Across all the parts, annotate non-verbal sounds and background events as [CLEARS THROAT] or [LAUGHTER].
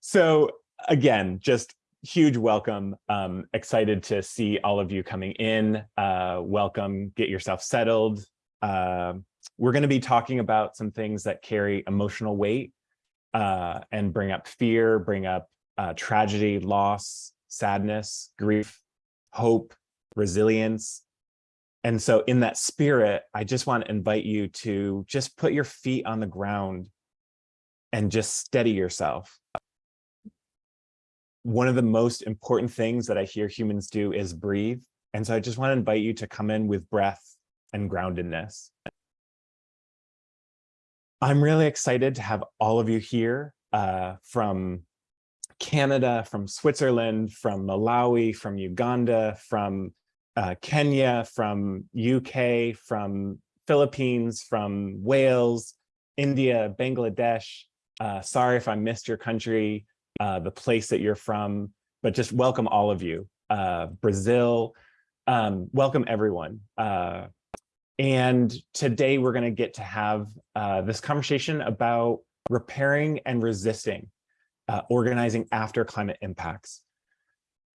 So again, just huge welcome. Um, excited to see all of you coming in. Uh, welcome, get yourself settled. Uh, we're going to be talking about some things that carry emotional weight uh, and bring up fear, bring up uh, tragedy, loss, sadness, grief, hope, resilience. And so in that spirit, I just want to invite you to just put your feet on the ground and just steady yourself one of the most important things that I hear humans do is breathe. And so I just want to invite you to come in with breath and groundedness. I'm really excited to have all of you here uh, from Canada, from Switzerland, from Malawi, from Uganda, from uh, Kenya, from UK, from Philippines, from Wales, India, Bangladesh. Uh, sorry if I missed your country uh, the place that you're from, but just welcome all of you. Uh, Brazil, um, welcome everyone. Uh, and today we're going to get to have uh, this conversation about repairing and resisting, uh, organizing after climate impacts.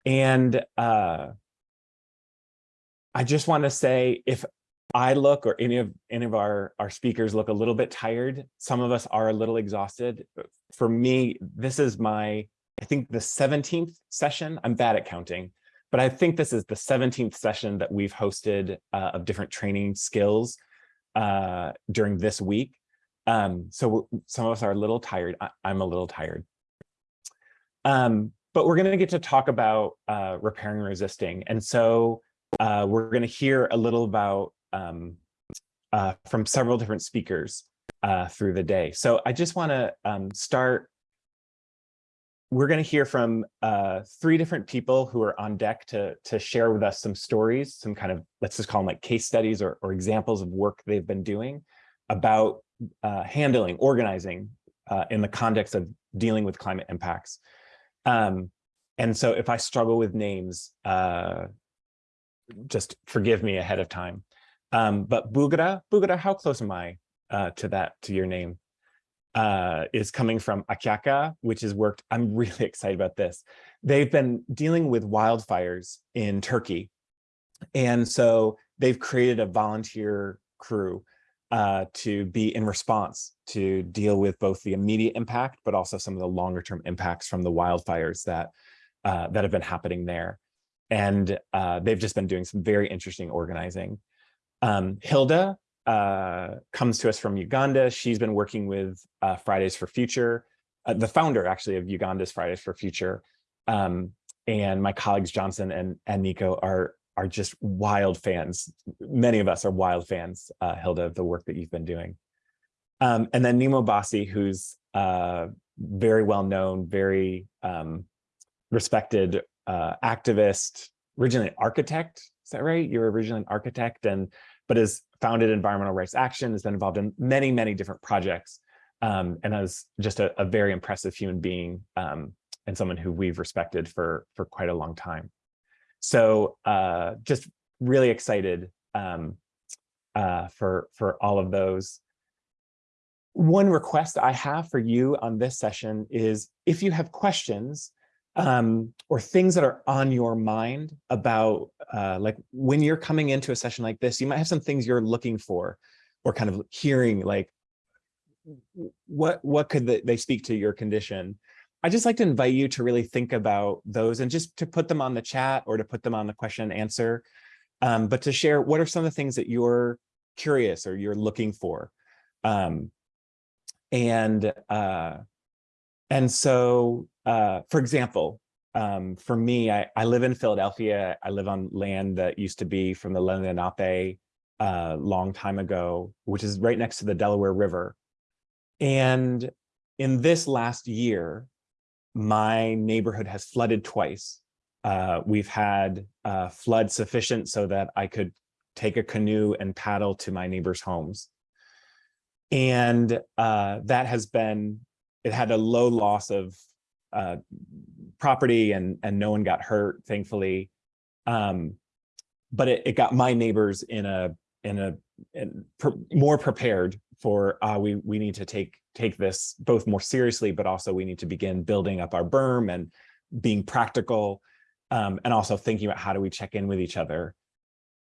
And uh, I just want to say, if I look or any of any of our our speakers look a little bit tired. Some of us are a little exhausted. For me, this is my I think the 17th session. I'm bad at counting, but I think this is the 17th session that we've hosted uh, of different training skills uh, during this week. Um, so some of us are a little tired. I, am a little tired. Um, but we're going to get to talk about uh, repairing resisting. And so uh, we're going to hear a little about um, uh, from several different speakers uh, through the day. So I just want to um, start. We're going to hear from uh, three different people who are on deck to, to share with us some stories, some kind of, let's just call them like case studies or, or examples of work they've been doing about uh, handling, organizing uh, in the context of dealing with climate impacts. Um, and so if I struggle with names, uh, just forgive me ahead of time. Um, but Bugara, Bugara, how close am I uh, to that, to your name? Uh, is coming from Akyaka, which has worked. I'm [LAUGHS] really excited about this. They've been dealing with wildfires in Turkey. And so they've created a volunteer crew uh, to be in response to deal with both the immediate impact, but also some of the longer term impacts from the wildfires that, uh, that have been happening there. And uh, they've just been doing some very interesting organizing. Um, Hilda uh, comes to us from Uganda. She's been working with uh, Fridays for Future, uh, the founder actually of Uganda's Fridays for Future. Um, and my colleagues Johnson and, and Nico are, are just wild fans. Many of us are wild fans, uh, Hilda, of the work that you've been doing. Um, and then Nnimmo Bassey, who's uh, very well known, very um, respected uh, activist, originally architect, is that right? You're originally an architect and but has founded Environmental Rights Action, has been involved in many, many different projects, um, and is just a, a, very impressive human being um, and someone who we've respected for, for quite a long time. So uh, just really excited um, uh, for, for all of those. One request I have for you on this session is if you have questions, um, or things that are on your mind about uh, like when you're coming into a session like this, you might have some things you're looking for or kind of hearing like what what could they, they speak to your condition. I just like to invite you to really think about those and just to put them on the chat or to put them on the question and answer, um, but to share what are some of the things that you're curious or you're looking for. Um, and uh, and so, uh, for example, um, for me, I, I, live in Philadelphia. I live on land that used to be from the Lenape a uh, long time ago, which is right next to the Delaware River. And in this last year, my neighborhood has flooded twice. Uh, we've had uh, flood sufficient so that I could take a canoe and paddle to my neighbors' homes. And uh, that has been it had a low loss of uh, property and and no one got hurt, thankfully. Um, but it, it got my neighbors in a in a in more prepared for uh, we we need to take take this both more seriously, but also we need to begin building up our berm and being practical, um, and also thinking about how do we check in with each other.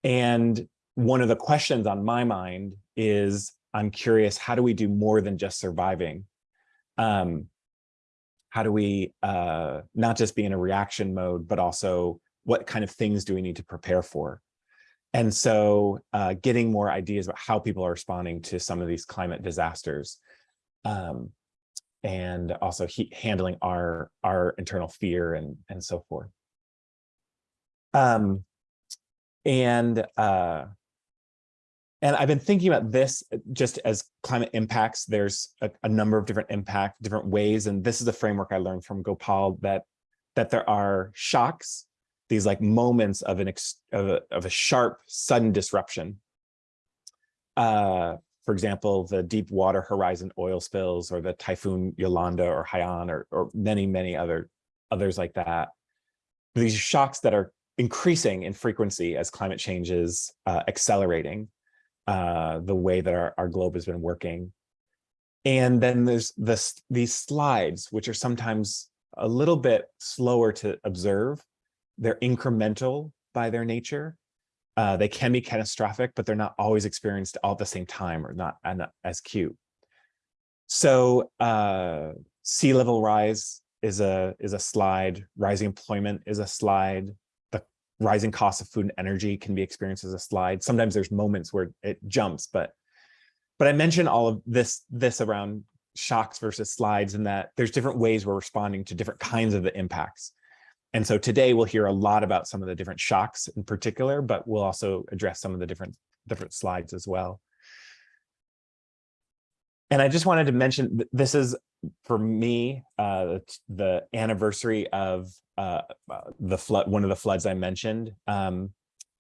And one of the questions on my mind is, I'm curious, how do we do more than just surviving? Um, how do we uh, not just be in a reaction mode, but also what kind of things do we need to prepare for? And so uh, getting more ideas about how people are responding to some of these climate disasters um, and also handling our, our internal fear and, and so forth. Um, and uh, and I've been thinking about this just as climate impacts. There's a, a, number of different impact, different ways, and this is a framework I learned from Gopal that that there are shocks, these like moments of an ex, of, a, of a sharp, sudden disruption. Uh, for example, the Deepwater Horizon oil spills, or the typhoon Yolanda or Haiyan, or, or many many other others like that. These shocks that are increasing in frequency as climate change is uh, accelerating uh, the way that our, our globe has been working. And then there's this, these slides, which are sometimes a little bit slower to observe. They're incremental by their nature. Uh, they can be catastrophic, but they're not always experienced all at the same time or not, as cute. So uh, sea level rise is a is a slide. Rising employment is a slide rising costs of food and energy can be experienced as a slide. Sometimes there's moments where it jumps, but but I mentioned all of this this around shocks versus slides and that there's different ways we're responding to different kinds of the impacts. And so today we'll hear a lot about some of the different shocks in particular, but we'll also address some of the different different slides as well. And I just wanted to mention this is for me uh, the anniversary of uh, the flood, one of the floods I mentioned, um,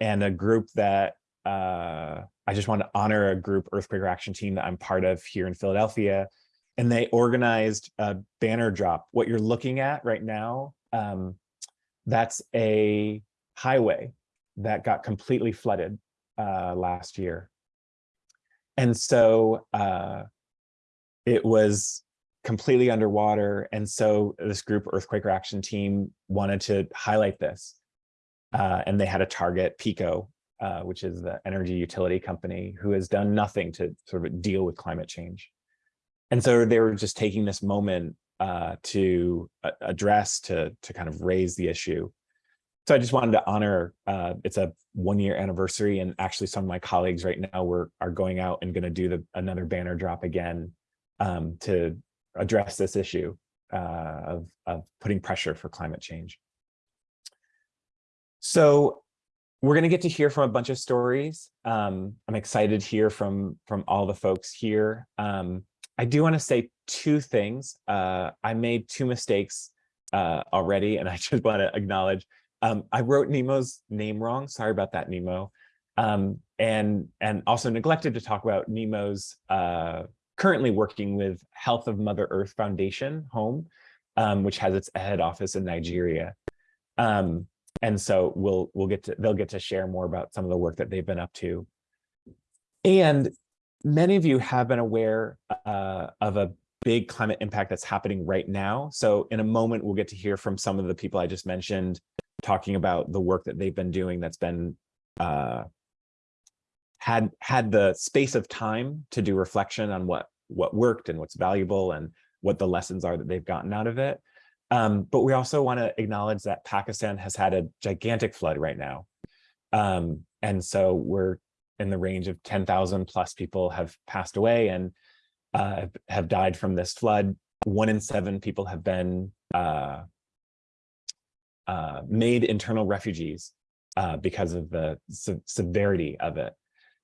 and a group that uh, I just want to honor a group Earth Quaker Action Team that I'm part of here in Philadelphia. And they organized a banner drop. What you're looking at right now, um, that's a highway that got completely flooded uh, last year. And so uh, it was completely underwater. And so this group Earth Quaker Action Team wanted to highlight this. Uh, and they had a target, PECO, uh, which is the energy utility company, who has done nothing to sort of deal with climate change. And so they were just taking this moment uh, to address, to, to kind of raise the issue. So I just wanted to honor, uh, it's a one year anniversary and actually some of my colleagues right now were, are going out and gonna do the, another banner drop again um, to address this issue uh, of, of putting pressure for climate change. So we're going to get to hear from a bunch of stories. Um, I'm excited to hear from, from all the folks here. Um, I do want to say two things. Uh, I made two mistakes uh, already, and I [LAUGHS] just want to acknowledge. Um, I wrote Nnimmo's name wrong. Sorry about that, Nnimmo. Um, and, and also neglected to talk about Nnimmo's uh, currently working with Health of Mother Earth Foundation HOMEF, um, which has its head office in Nigeria. Um, and so we'll we'll get to they'll get to share more about some of the work that they've been up to. And many of you have been aware uh, of a big climate impact that's happening right now. So in a moment, we'll get to hear from some of the people I just mentioned talking about the work that they've been doing that's been uh, had had the space of time to do reflection on what what worked and what's valuable and what the lessons are that they've gotten out of it. Um, but we also want to acknowledge that Pakistan has had a gigantic flood right now. Um, and so we're in the range of 10,000 plus people have passed away and uh, have died from this flood. One in seven people have been uh, uh, made internal refugees uh, because of the se severity of it.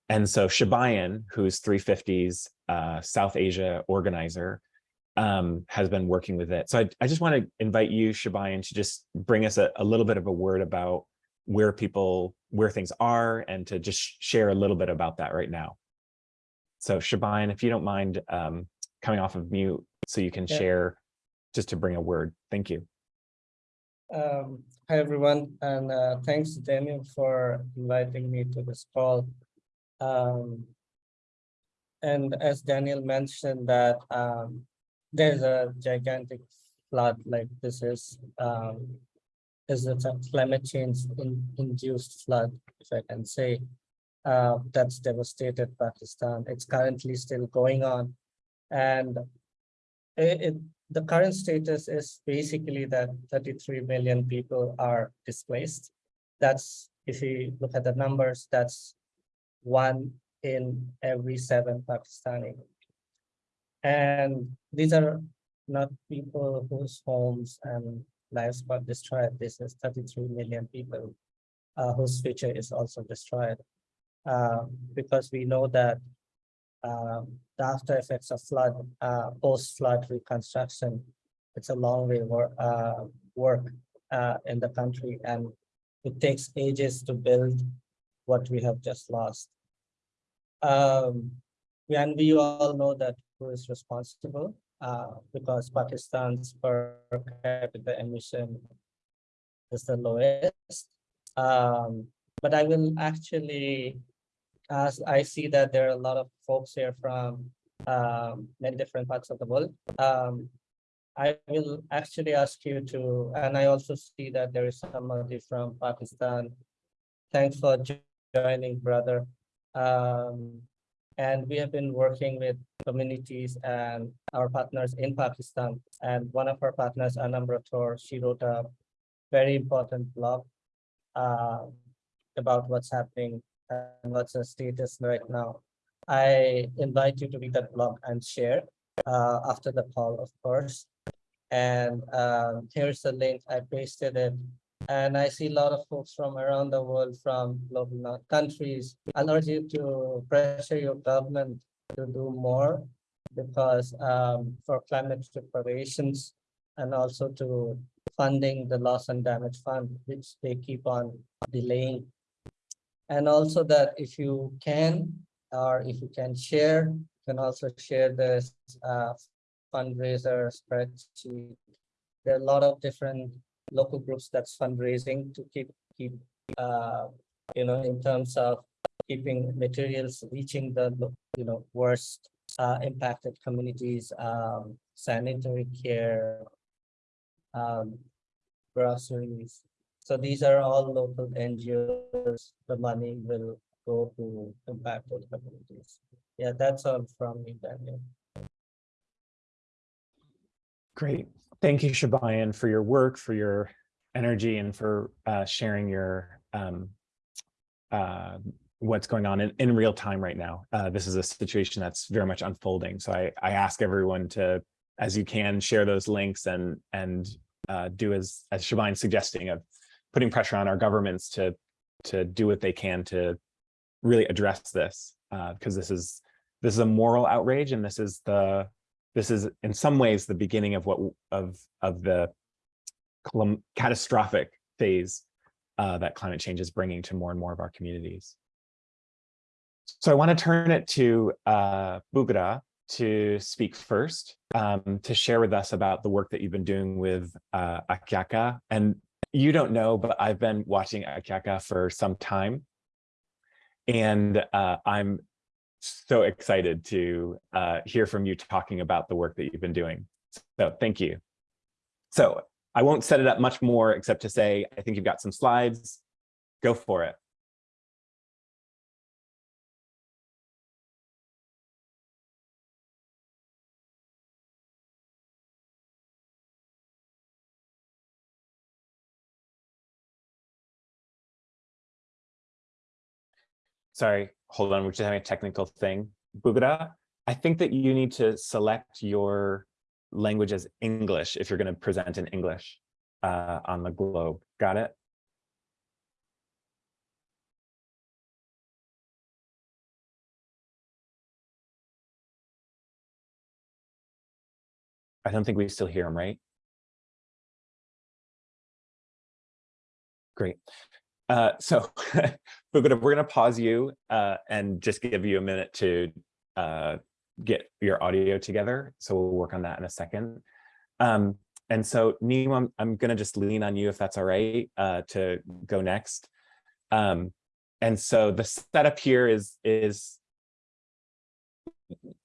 And so Shibayan, who's 350's uh, South Asia organizer, um, has been working with it. So I, I just want to invite you, Shibayan, to just bring us a, a, little bit of a word about where people, where things are, and to just share a little bit about that right now. So Shibayan, if you don't mind um, coming off of mute so you can yeah. share just to bring a word. Thank you. Um, hi, everyone, and uh, thanks, Daniel, for inviting me to this call. Um, and as Daniel mentioned that um, there's a gigantic flood like this is um, is a climate change in, induced flood, if I can say, uh, that's devastated Pakistan. It's currently still going on. And it, it, the current status is basically that 33 million people are displaced. That's, if you look at the numbers, that's one in every seven Pakistani. And these are not people whose homes and lives got destroyed. This is 33 million people uh, whose future is also destroyed. Uh, because we know that um, the after effects of flood, uh, post-flood reconstruction, it's a long way wor uh, work uh, in the country and it takes ages to build what we have just lost. Um, and we all know that who is responsible uh, because Pakistan's per capita emission is the lowest. Um, but I will actually, as I see that there are a lot of folks here from um, many different parts of the world. Um, I will actually ask you to, and I also see that there is somebody from Pakistan. Thanks for joining, brother. Um, and we have been working with communities and our partners in Pakistan. And one of our partners, Anam Rathore, she wrote a very important blog uh, about what's happening and what's the status right now. I invite you to read that blog and share uh, after the call, of course. And um, here's the link. I pasted it. And I see a lot of folks from around the world, from global countries. I urge you to pressure your government to do more because um, for climate preparations and also to funding the loss and damage fund, which they keep on delaying. And also that if you can, or if you can share, you can also share this uh, fundraiser spreadsheet. There are a lot of different local groups that's fundraising to keep keep uh, you know in terms of keeping materials reaching the you know worst uh, impacted communities, um, sanitary care, um, groceries. So these are all local NGOs. The money will go to impacted communities. Yeah, that's all from me, Daniel. Great. Thank you, Shibayan, for your work, for your energy, and for uh, sharing your um, uh, what's going on in, in real time right now. Uh, this is a situation that's very much unfolding. So I, I ask everyone to, as you can, share those links and and uh, do as as Shibayan's suggesting of putting pressure on our governments to to do what they can to really address this because uh, this is this is a moral outrage and this is the this is in some ways the beginning of what of of the catastrophic phase uh, that climate change is bringing to more and more of our communities. So I want to turn it to uh, Bugra to speak first, um, to share with us about the work that you've been doing with uh, Akyaka. And you don't know, but I've been watching Akyaka for some time. And uh, I'm so excited to uh, hear from you talking about the work that you've been doing. So thank you. So I won't set it up much more except to say, I think you've got some slides. Go for it. sorry, hold on, we're just having a technical thing. Bugra, I think that you need to select your language as English if you're going to present in English uh, on the globe. Got it? I don't think we still hear him, right? Great. Uh, so [LAUGHS] we're gonna we're gonna pause you uh, and just give you a minute to uh, get your audio together. So we'll work on that in a second. Um, and so Neem, I'm, I'm gonna just lean on you if that's all right uh, to go next. Um, and so the setup here is is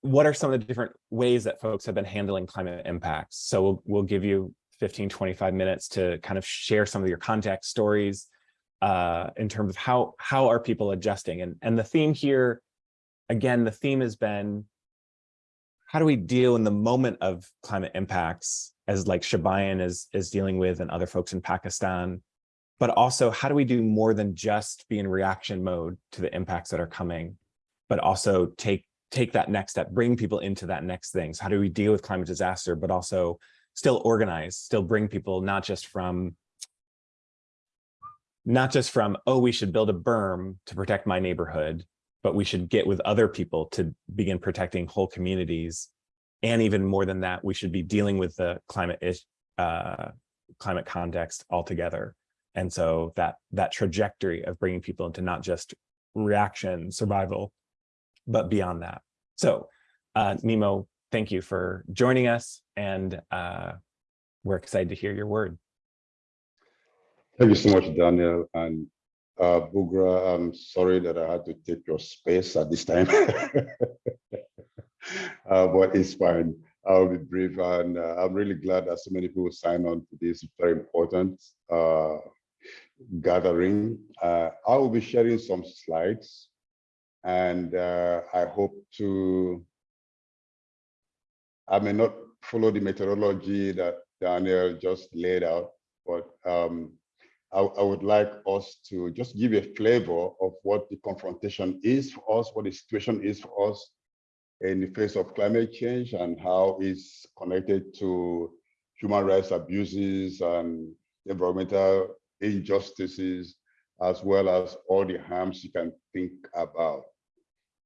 what are some of the different ways that folks have been handling climate impacts? So we'll, we'll give you 15, 25 minutes to kind of share some of your contact stories uh, in terms of how, how are people adjusting? And, and the theme here, again, the theme has been, how do we deal in the moment of climate impacts as like Shibayan is, is dealing with and other folks in Pakistan, but also how do we do more than just be in reaction mode to the impacts that are coming, but also take take that next step, bring people into that next thing so How do we deal with climate disaster, but also still organize, still bring people not just from not just from, oh, we should build a berm to protect my neighborhood, but we should get with other people to begin protecting whole communities. And even more than that, we should be dealing with the climate uh, climate context altogether. And so that that trajectory of bringing people into not just reaction survival, but beyond that. So uh, Nnimmo, thank you for joining us and uh, we're excited to hear your word. Thank you so much, Daniel. And uh, Bugra, I'm sorry that I had to take your space at this time, [LAUGHS] uh, but it's fine. I'll be brief and uh, I'm really glad that so many people sign on to this very important uh, gathering. Uh, I will be sharing some slides and uh, I hope to, I may not follow the methodology that Daniel just laid out, but um, I, I, would like us to just give a flavor of what the confrontation is for us, what the situation is for us in the face of climate change and how it's connected to human rights abuses and environmental injustices, as well as all the harms you can think about.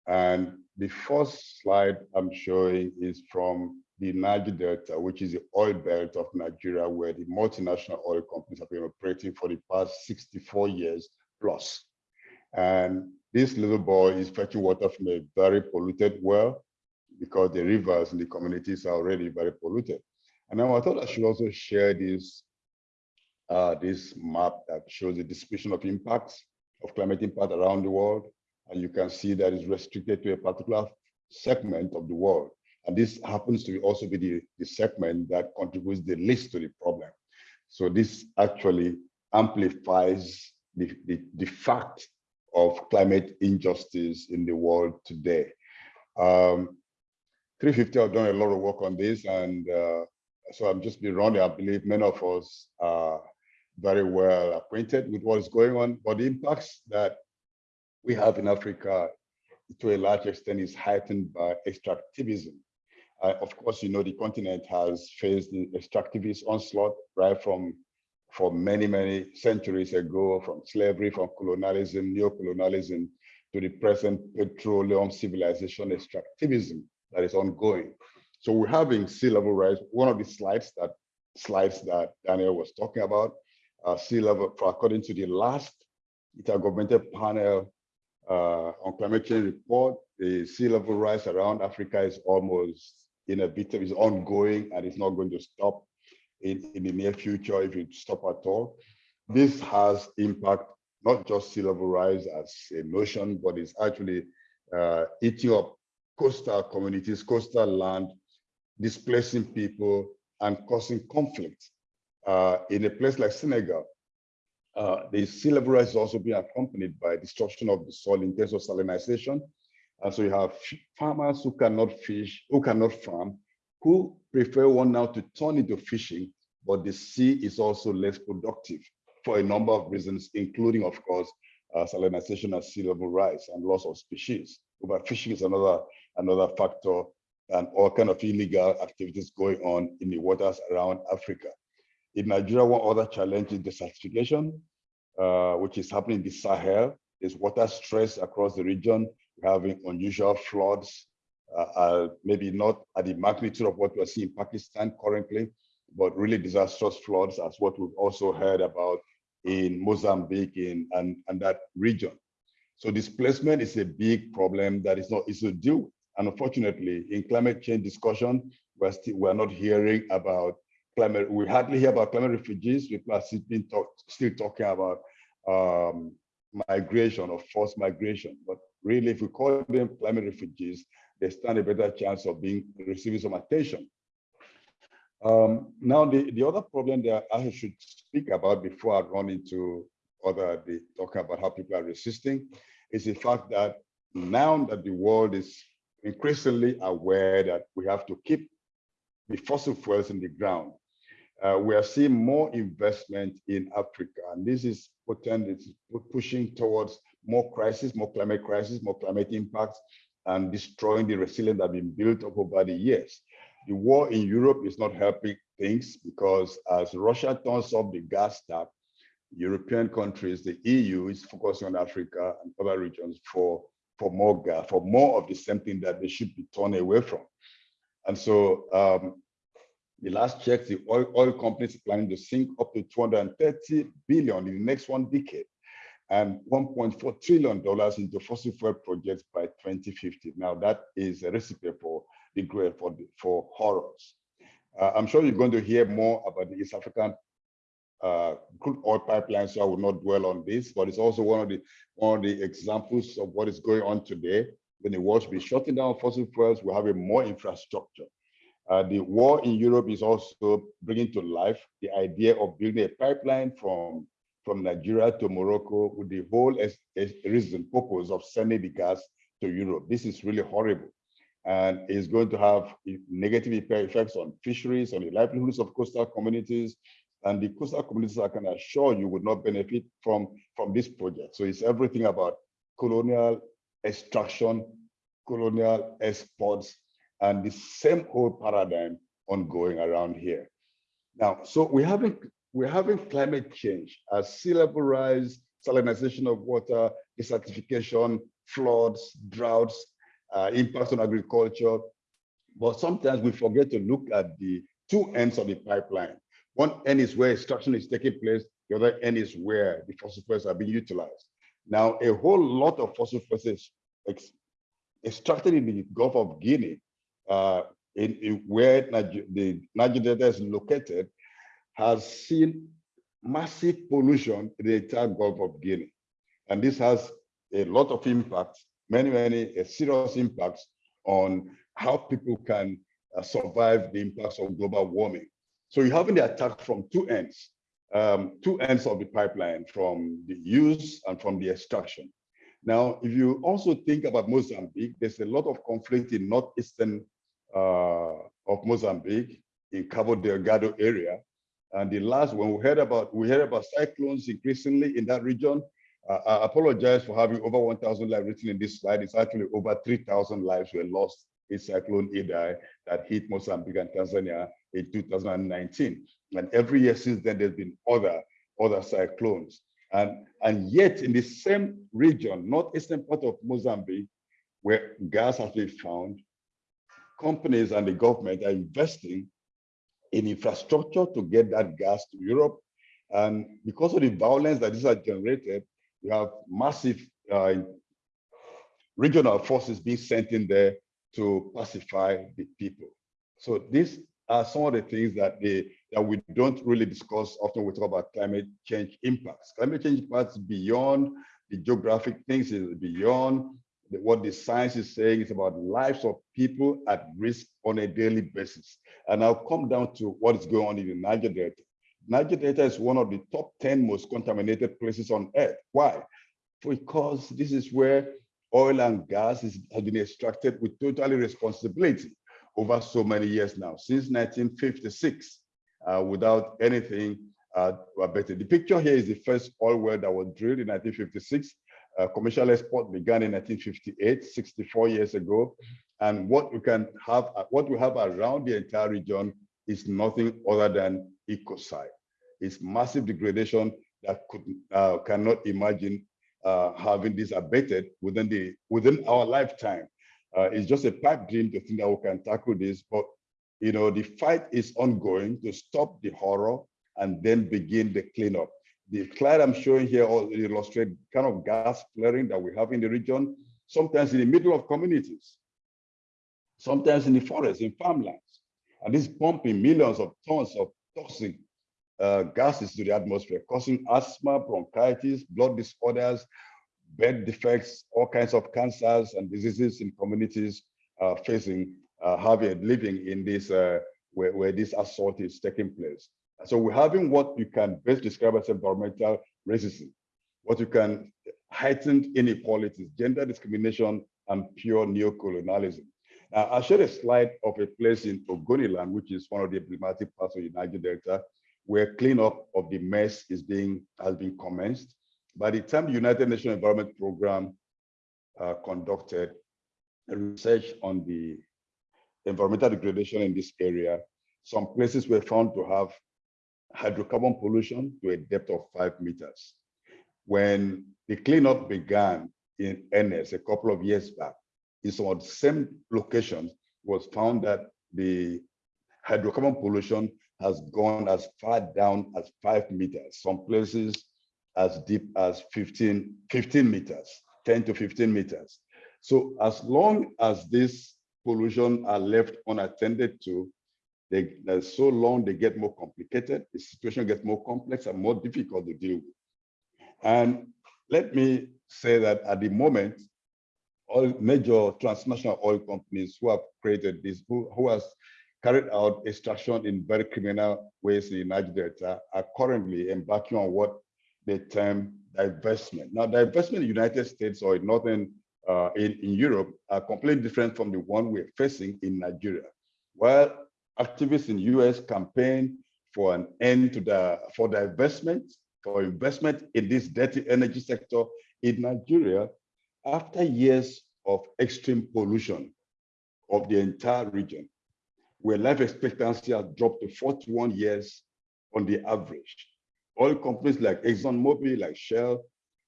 And the first slide I'm showing is from the Niger Delta, which is the oil belt of Nigeria, where the multinational oil companies have been operating for the past 64 years plus. And this little boy is fetching water from a very polluted well because the rivers in the communities are already very polluted. And now I thought I should also share this, uh, this map that shows the distribution of impacts of climate impact around the world. And you can see that it's restricted to a particular segment of the world. And this happens to also be the, the segment that contributes the least to the problem. So this actually amplifies the, the, the fact of climate injustice in the world today. Um, 350 have done a lot of work on this and uh, so I'm just being running. I believe many of us are very well acquainted with what is going on, but the impacts that we have in Africa to a large extent is heightened by extractivism. Of course, you know, the continent has faced the extractivist onslaught right from for many, many centuries ago, from slavery, from colonialism, neo-colonialism, to the present petroleum civilization extractivism that is ongoing. So we're having sea level rise. One of the slides that slides that Daniel was talking about, uh, sea level, according to the last intergovernmental panel uh, on climate change report, the sea level rise around Africa is almost inevitable, is ongoing, and it's not going to stop in, in the near future if it stop at all. This has impact, not just sea level rise as a notion, but it's actually uh, eating up coastal communities, coastal land, displacing people and causing conflict. Uh, in a place like Senegal, uh, the sea level rise is also being accompanied by destruction of the soil in terms of salinization. And so you have farmers who cannot fish, who cannot farm, who prefer one now to turn into fishing, but the sea is also less productive for a number of reasons, including, of course, uh, salinization and sea level rise and loss of species. Overfishing is another, another factor and all kind of illegal activities going on in the waters around Africa. In Nigeria, one other challenge is desertification, uh, which is happening in the Sahel. There's water stress across the region. Having unusual floods, uh, uh, maybe not at the magnitude of what we're seeing in Pakistan currently, but really disastrous floods as what we've also heard about in Mozambique in, and, and that region. So displacement is a big problem that is not easy to deal with. And unfortunately, in climate change discussion, we're still we're not hearing about climate, we hardly hear about climate refugees. We are still, talk, still talking about um, migration or forced migration. But really, if we call them climate refugees, they stand a better chance of being receiving some attention. Um, now, the, the other problem that I should speak about before I run into other the talking about how people are resisting is the fact that now that the world is increasingly aware that we have to keep the fossil fuels in the ground, uh, we are seeing more investment in Africa, and this is potentially pushing towards more crisis, more climate crisis, more climate impacts, and destroying the resilience that has been built up over the years. The war in Europe is not helping things because as Russia turns off the gas tap, European countries, the EU is focusing on Africa and other regions for, for more gas, for more of the same thing that they should be turned away from. And so um, the last check, the oil, oil companies are planning to sink up to 230 billion in the next one decade and 1.4 trillion dollars into fossil fuel projects by 2050. Now that is a recipe for the great for the, for horrors. Uh, I'm sure you're going to hear more about the East African uh, crude oil pipeline, so I will not dwell on this, but it's also one of the one of the examples of what is going on today. When the world should be shutting down fossil fuels, we're having more infrastructure. Uh, the war in Europe is also bringing to life the idea of building a pipeline from, from Nigeria to Morocco with the whole as, as reason, purpose of sending the gas to Europe. This is really horrible and is going to have negative effects on fisheries, on the livelihoods of coastal communities, and the coastal communities I can assure you would not benefit from, from this project. So it's everything about colonial extraction, colonial exports, and the same old paradigm ongoing around here. Now, so we're having we're having climate change as sea level rise, salinization of water, desertification, floods, droughts, uh, impacts on agriculture. But sometimes we forget to look at the two ends of the pipeline. One end is where extraction is taking place. The other end is where the fossil fuels are being utilized. Now, a whole lot of fossil fuels is extracted in the Gulf of Guinea, uh, in, in, where Niger the Niger Delta is located, has seen massive pollution in the entire Gulf of Guinea. And this has a lot of impact many, many serious impacts on how people can uh, survive the impacts of global warming. So you're having the attack from two ends, um, two ends of the pipeline, from the use and from the extraction. Now, if you also think about Mozambique, there's a lot of conflict in northeastern uh, of Mozambique, in Cabo Delgado area. And the last one we heard about, we heard about cyclones increasingly in that region. Uh, I apologize for having over 1,000 lives written in this slide. It's actually over 3,000 lives were lost in Cyclone Idai that hit Mozambique and Tanzania in 2019. And every year since then, there's been other, other cyclones. And, and yet in the same region, northeastern part of Mozambique, where gas has been found, companies and the government are investing in infrastructure to get that gas to Europe. And because of the violence that this has generated, we have massive uh, regional forces being sent in there to pacify the people. So these are some of the things that they that we don't really discuss often we talk about climate change impacts. Climate change impacts beyond the geographic things, is beyond what the science is saying. is about lives of people at risk on a daily basis. And I'll come down to what is going on in the Niger Delta. Niger Delta is one of the top 10 most contaminated places on earth. Why? Because this is where oil and gas is, has been extracted with total responsibility over so many years now, since 1956, uh, without anything uh, better. The picture here is the first oil well that was drilled in 1956. Uh, commercial export began in 1958, 64 years ago. And what we can have, uh, what we have around the entire region is nothing other than ecocide. It's massive degradation that could uh, cannot imagine uh, having this abated within the within our lifetime. Uh, it's just a pipe dream to think that we can tackle this, but you know the fight is ongoing to stop the horror and then begin the cleanup. The slide I'm showing here illustrates kind of gas flaring that we have in the region, sometimes in the middle of communities, sometimes in the forest, in farmlands. And this pumping millions of tons of toxic uh, gases to the atmosphere, causing asthma, bronchitis, blood disorders, birth defects, all kinds of cancers and diseases in communities uh, facing, uh, having living in this uh, where, where this assault is taking place. So we're having what you can best describe as environmental racism, what you can heightened inequalities, gender discrimination, and pure neocolonialism. Now, I showed a slide of a place in Ogoniland, which is one of the emblematic parts of the Niger Delta, where cleanup of the mess is being has been commenced. By the time the United Nations Environment Program uh, conducted research on the environmental degradation in this area, some places were found to have hydrocarbon pollution to a depth of five meters. When the cleanup began in NS a couple of years back, in some of the same locations was found that the hydrocarbon pollution has gone as far down as five meters, some places as deep as 15, 15 meters, 10 to 15 meters. So as long as this pollution are left unattended to, they, so long they get more complicated, the situation gets more complex and more difficult to deal with. And let me say that at the moment, all major transnational oil companies who have created this, who, who has carried out extraction in very criminal ways in Niger Delta are currently embarking on what they term divestment. Now, divestment in the United States or in Northern uh, in, in Europe are completely different from the one we're facing in Nigeria. While activists in US campaign for an end to the for divestment, for investment in this dirty energy sector in Nigeria, after years of extreme pollution of the entire region, where life expectancy has dropped to 41 years on the average. Oil companies like ExxonMobil, like Shell,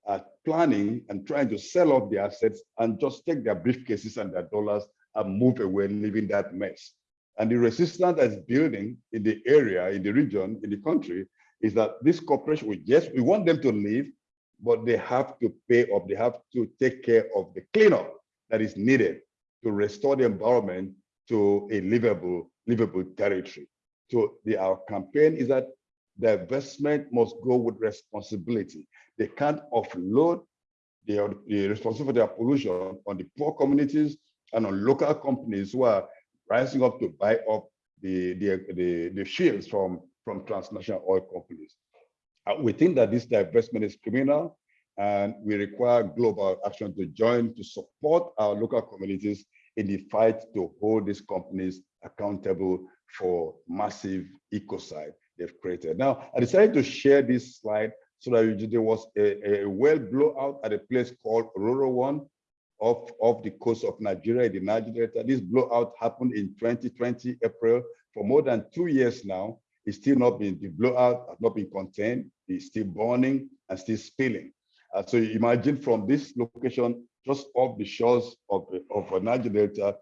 are planning and trying to sell off their assets and just take their briefcases and their dollars and move away, leaving that mess. And the resistance that's building in the area, in the region, in the country, is that this corporation, we yes, we want them to leave, but they have to pay up, they have to take care of the cleanup that is needed to restore the environment to a livable, livable territory. So the, our campaign is that the investment must go with responsibility. They can't offload the, the responsibility for their pollution on the poor communities and on local companies who are rising up to buy up the, the, the, the shields from, from transnational oil companies. Uh, we think that this divestment is criminal and we require global action to join to support our local communities in the fight to hold these companies accountable for massive ecocide they've created. Now, I decided to share this slide so that there was a, a well blowout at a place called Ororo One off, off the coast of Nigeria, the Niger Delta. This blowout happened in 2020, April, for more than two years now. It's still not been, the blowout has not been contained. It's still burning and still spilling. Uh, so you imagine from this location, just off the shores of, of Niger Delta,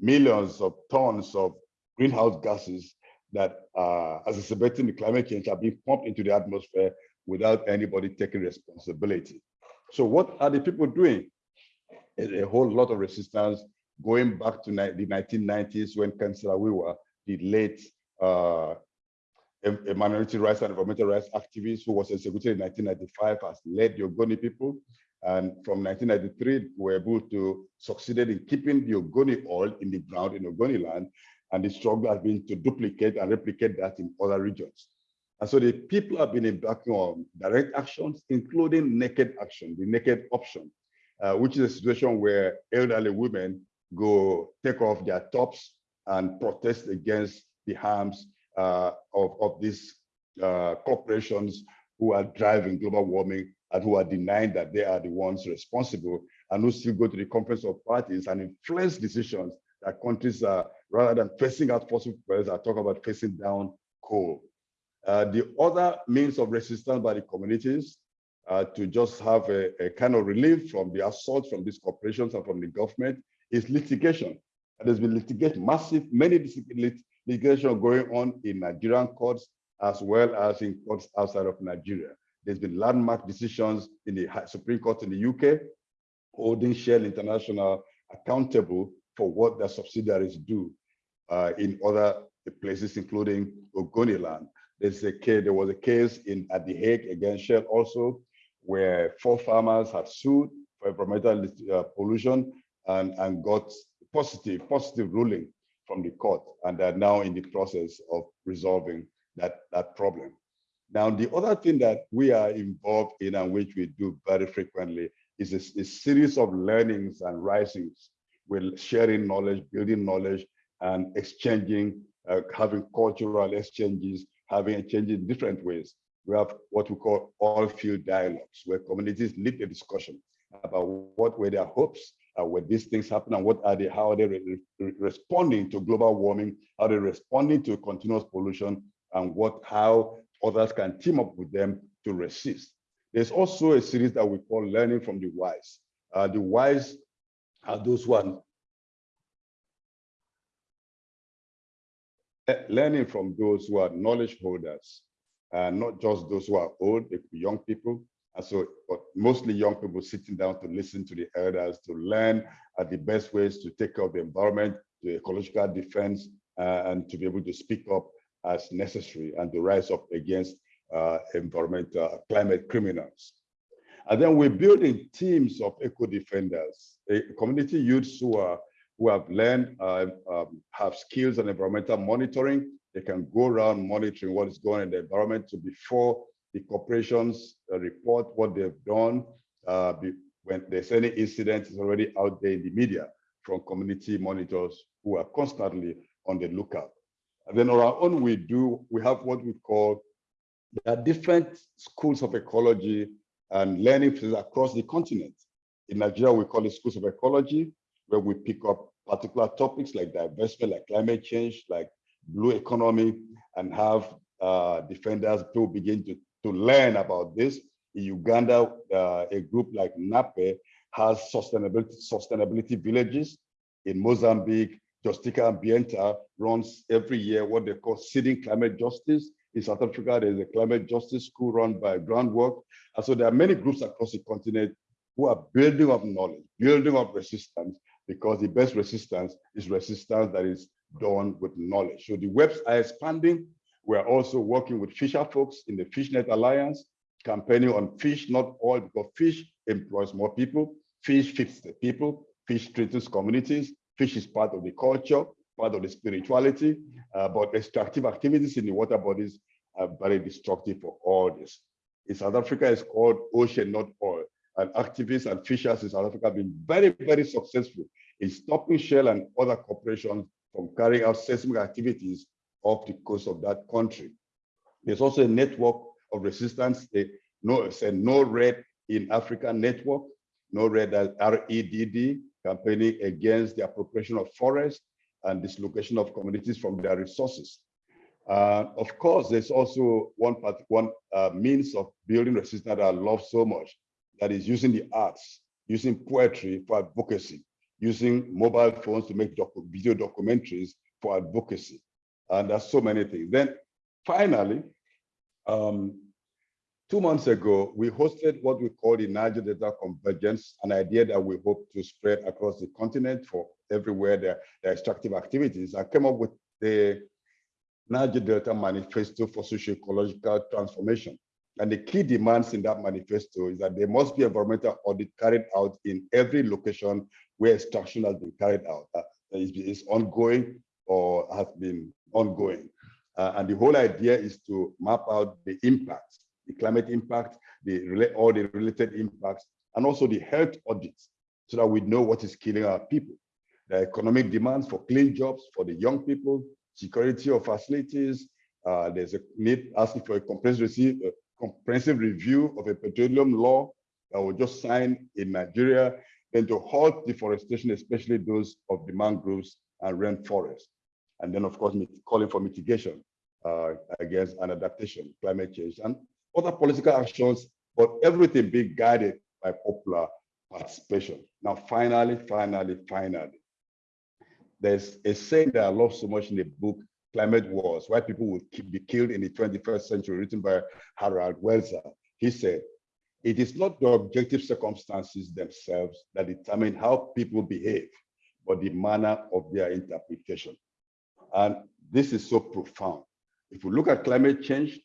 millions of tons of greenhouse gases that uh, as exacerbating the climate change are being pumped into the atmosphere without anybody taking responsibility. So what are the people doing? A, a whole lot of resistance going back to the 1990s when Ken Saro-Wiwa, the late uh, a, minority rights and environmental rights activist who was executed in 1995 has led the Ogoni people. And from 1993, we were able to succeeded in keeping the Ogoni oil in the ground in Ogoni land. And the struggle has been to duplicate and replicate that in other regions. And so the people have been embarking on direct actions, including naked action, the naked option, uh, which is a situation where elderly women go take off their tops and protest against the harms uh, of, of these uh, corporations who are driving global warming and who are denying that they are the ones responsible and who still go to the conference of parties and influence decisions that countries are, rather than facing out fossil fuels, are talking about facing down coal. Uh, the other means of resistance by the communities uh, to just have a, a, kind of relief from the assault from these corporations and from the government is litigation. There's been litigation, massive, many litigation going on in Nigerian courts as well as in courts outside of Nigeria. There's been landmark decisions in the Supreme Court in the UK holding Shell International accountable for what their subsidiaries do uh, in other places, including Ogoniland. There's a case, there was a case in at The Hague against Shell also, where four farmers had sued for environmental uh, pollution and, and got positive, positive ruling from the court, and they're now in the process of resolving that, that problem. Now, the other thing that we are involved in and which we do very frequently is a, a series of learnings and risings. We're sharing knowledge, building knowledge, and exchanging, uh, having cultural exchanges, having exchanges in different ways. We have what we call all field dialogues, where communities lead the discussion about what were their hopes, uh, when these things happen, and what are they, how are they re re responding to global warming, how are they responding to continuous pollution, and what how others can team up with them to resist. There's also a series that we call Learning from the Wise. Uh, the wise are those who are learning from those who are knowledge holders, uh, not just those who are old, they could be young people. And so, but mostly young people sitting down to listen to the elders, to learn uh, the best ways to take care of the environment, the ecological defense, uh, and to be able to speak up as necessary and to rise up against uh, environmental climate criminals. And then we're building teams of eco-defenders, community youths who are who have learned, uh, um, have skills on environmental monitoring. They can go around monitoring what is going on in the environment to before the corporations uh, report what they've done. Uh, when there's any incident, it's already out there in the media from community monitors who are constantly on the lookout. And then on our own, we do, we have what we call, there are different schools of ecology and learning across the continent. In Nigeria, we call it schools of ecology, where we pick up particular topics like divestment, like climate change, like blue economy, and have uh, defenders to begin to, to learn about this. In Uganda, uh, a group like NAPE has sustainability, sustainability villages. In Mozambique, Justiça Ambiental runs every year what they call Seeding Climate Justice. In South Africa, there's a climate justice school run by Groundwork. And so there are many groups across the continent who are building up knowledge, building up resistance, because the best resistance is resistance that is done with knowledge. So the webs are expanding. We're also working with fisher folks in the FishNet Alliance, campaigning on fish, not oil, because fish employs more people. Fish feeds the people. Fish strengthens communities. Fish is part of the culture, part of the spirituality, uh, but extractive activities in the water bodies are very destructive for all this. In South Africa, it's called ocean, not oil. And activists and fishers in South Africa have been very, very successful in stopping Shell and other corporations from carrying out seismic activities off the coast of that country. There's also a network of resistance, a no, it's a no red in Africa network, no red REDD, campaigning against the appropriation of forests and dislocation of communities from their resources. Uh, of course, there's also one part, one uh, means of building resistance that I love so much, that is using the arts, using poetry for advocacy, using mobile phones to make docu video documentaries for advocacy. And there's so many things. Then finally, um, two months ago, we hosted what we call the Niger Delta Convergence, an idea that we hope to spread across the continent for everywhere are extractive activities. I came up with the Niger Delta Manifesto for Socio-Ecological Transformation. And the key demands in that manifesto is that there must be environmental audit carried out in every location where extraction has been carried out. Uh, is, is ongoing or has been ongoing. Uh, and the whole idea is to map out the impacts, the climate impact, the all the related impacts, and also the health audits, so that we know what is killing our people. The economic demands for clean jobs for the young people, security of facilities. Uh, there's a need asking for a comprehensive, uh, comprehensive review of a petroleum law that was just signed in Nigeria and to halt deforestation, especially those of the mangroves and rainforests. And then, of course, calling for mitigation uh, against an adaptation, climate change, and other political actions, but everything being guided by popular participation. Now, finally, finally, finally, there's a saying that I love so much in the book, Climate Wars, why people will be killed in the 21st century, written by Harald Welzer. He said, it is not the objective circumstances themselves that determine how people behave, but the manner of their interpretation. And this is so profound. If we look at climate change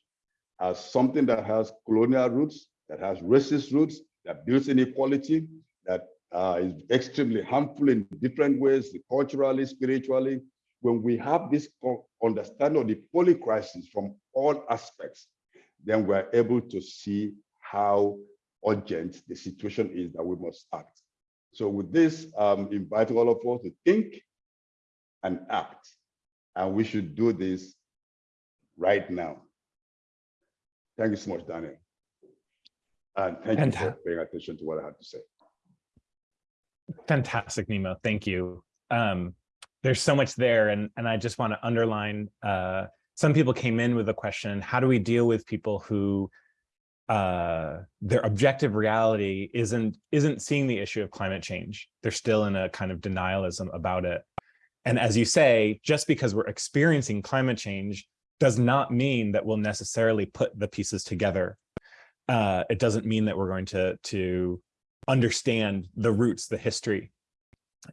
as something that has colonial roots, that has racist roots, that builds inequality, that uh, is extremely harmful in different ways, culturally, spiritually. When we have this understanding of the poly crisis from all aspects, then we're able to see how urgent the situation is that we must act. So with this, um, inviting all of us to think and act. And we should do this right now. Thank you so much, Daniel. And thank you for paying attention to what I had to say. Fantastic, Nnimmo. Thank you. Um, there's so much there, and and I just want to underline. Uh, some people came in with a question: How do we deal with people who uh, their objective reality isn't isn't seeing the issue of climate change? They're still in a kind of denialism about it. And as you say, just because we're experiencing climate change does not mean that we'll necessarily put the pieces together. Uh, it doesn't mean that we're going to to understand the roots, the history.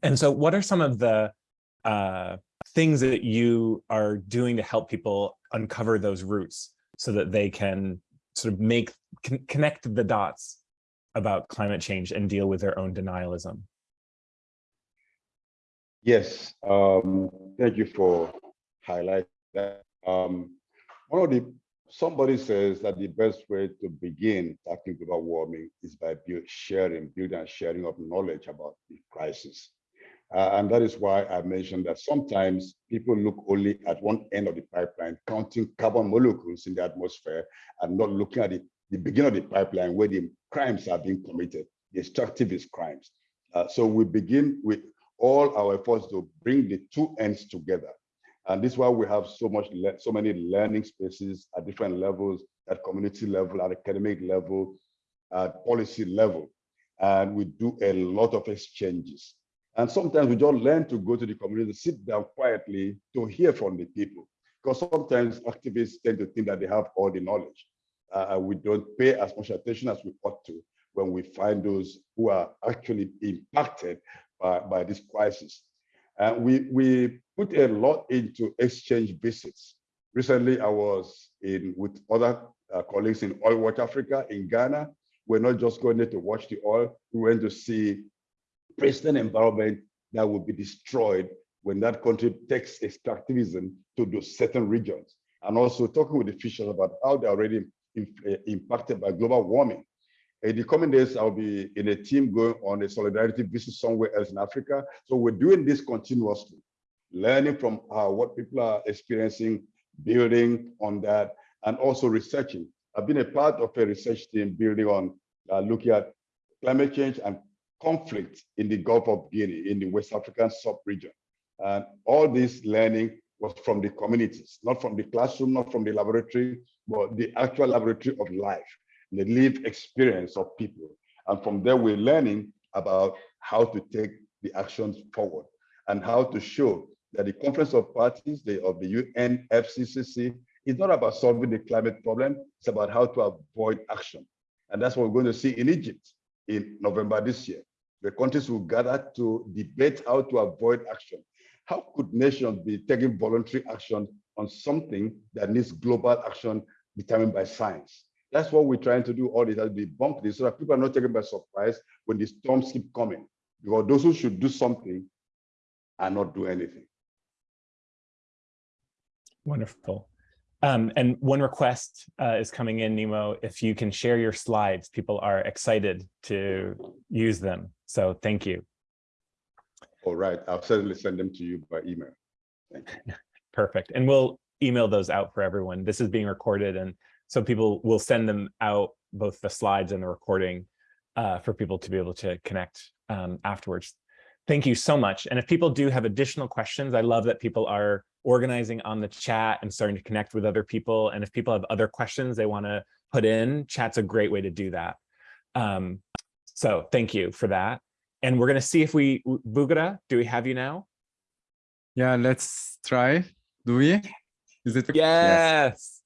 And so what are some of the uh, things that you are doing to help people uncover those roots so that they can sort of make, con connect the dots about climate change and deal with their own denialism? Yes, um, thank you for highlighting that. Um, one of the, somebody says that the best way to begin tackling global warming is by build, sharing, building and sharing of knowledge about the crisis. Uh, and that is why I mentioned that sometimes people look only at one end of the pipeline, counting carbon molecules in the atmosphere and not looking at the, the beginning of the pipeline where the crimes are being committed, the extractivist crimes. Uh, so we begin with all our efforts to bring the two ends together. And this is why we have so much, so many learning spaces at different levels, at community level, at academic level, at policy level. And we do a lot of exchanges. And sometimes we don't learn to go to the community, sit down quietly to hear from the people. Because sometimes activists tend to think that they have all the knowledge. Uh, we don't pay as much attention as we ought to when we find those who are actually impacted by, by this crisis. And uh, we, we put a lot into exchange visits. Recently, I was in with other uh, colleagues in Oil Watch Africa in Ghana. We're not just going there to watch the oil, we went to see pristine environment that will be destroyed when that country takes extractivism to those certain regions. And also talking with officials about how they're already uh, impacted by global warming. In the coming days, I'll be in a team going on a solidarity visit somewhere else in Africa. So we're doing this continuously, learning from uh, what people are experiencing, building on that, and also researching. I've been a part of a research team building on uh, looking at climate change and conflict in the Gulf of Guinea, in the West African sub-region. And all this learning was from the communities, not from the classroom, not from the laboratory, but the actual laboratory of life, the lived experience of people. And from there, we're learning about how to take the actions forward and how to show that the Conference of Parties the, of the UNFCCC is not about solving the climate problem, it's about how to avoid action. And that's what we're going to see in Egypt in November this year. The countries will gather to debate how to avoid action. How could nations be taking voluntary action on something that needs global action determined by science? That's what we're trying to do all this, to debunk this so that people are not taken by surprise when the storms keep coming. Because those who should do something are not do anything. Wonderful. Um, and one request uh, is coming in, Nnimmo. If you can share your slides, people are excited to use them. So thank you. All right, I'll certainly send them to you by email. Thank you. [LAUGHS] Perfect. And we'll email those out for everyone. This is being recorded and so people will send them out, both the slides and the recording uh, for people to be able to connect um, afterwards. Thank you so much. And if people do have additional questions, I love that people are organizing on the chat and starting to connect with other people. And if people have other questions they want to put in, chat's a great way to do that. Um, so thank you for that. And we're going to see if we, Bugra, do we have you now? Yeah, let's try. Do we? Is it? Yes.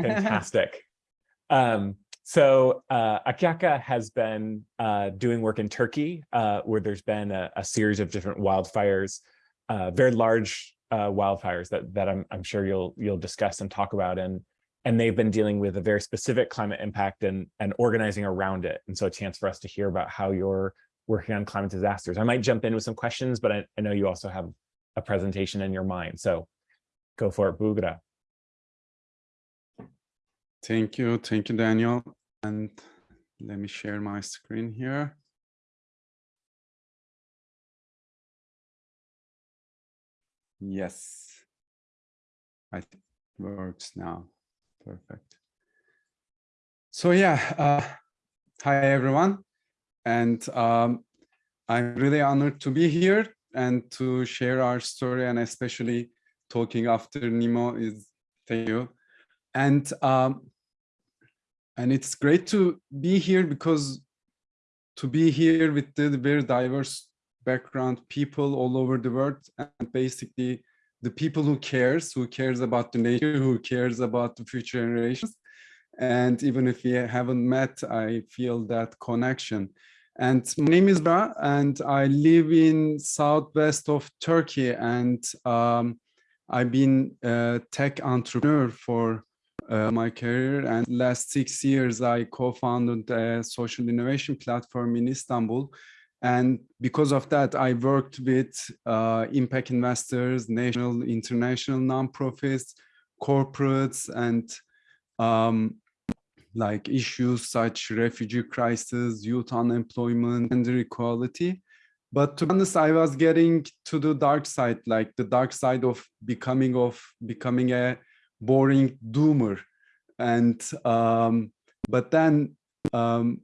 Fantastic. [LAUGHS] um, so uh, Akyaka has been uh, doing work in Turkey, uh, where there's been a, a, series of different wildfires, uh, very large uh, wildfires that that I'm, I'm sure you'll you'll discuss and talk about, and and they've been dealing with a very specific climate impact and and organizing around it. And so a chance for us to hear about how you're working on climate disasters. I might jump in with some questions, but I, I know you also have a presentation in your mind. So go for it, Bugra. Thank you. Thank you, Daniel. And let me share my screen here. Yes. It works now. Perfect. So yeah, uh, hi everyone. And um, I'm really honored to be here and to share our story and especially talking after Nnimmo is thank you. And um, and it's great to be here because to be here with the very diverse background people all over the world and basically the people who cares who cares about the nature who cares about the future generations. And even if we haven't met i feel that connection. And my name is Bugra and I live in southwest of Turkey. And um, I've been a tech entrepreneur for uh, my career. And last six years I co-founded a social innovation platform in Istanbul and because of that I worked with uh, impact investors, national, international nonprofits, corporates and um, like issues such refugee crisis, youth unemployment, gender equality. But to be honest, I was getting to the dark side, like the dark side of becoming of becoming a boring doomer. And um, but then um,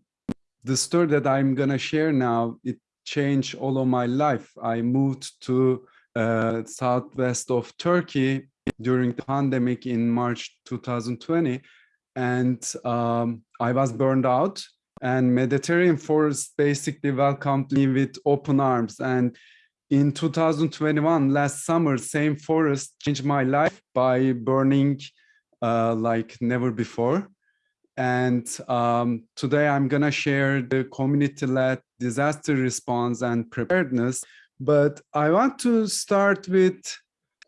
the story that I'm gonna share now, it changed all of my life. I moved to uh, southwest of Turkey during the pandemic in March 2020 and um, I was burned out and Mediterranean Forest basically welcomed me with open arms. And in 2021, last summer, same forest changed my life by burning uh, like never before. And um, today I'm gonna share the community-led disaster response and preparedness. But I want to start with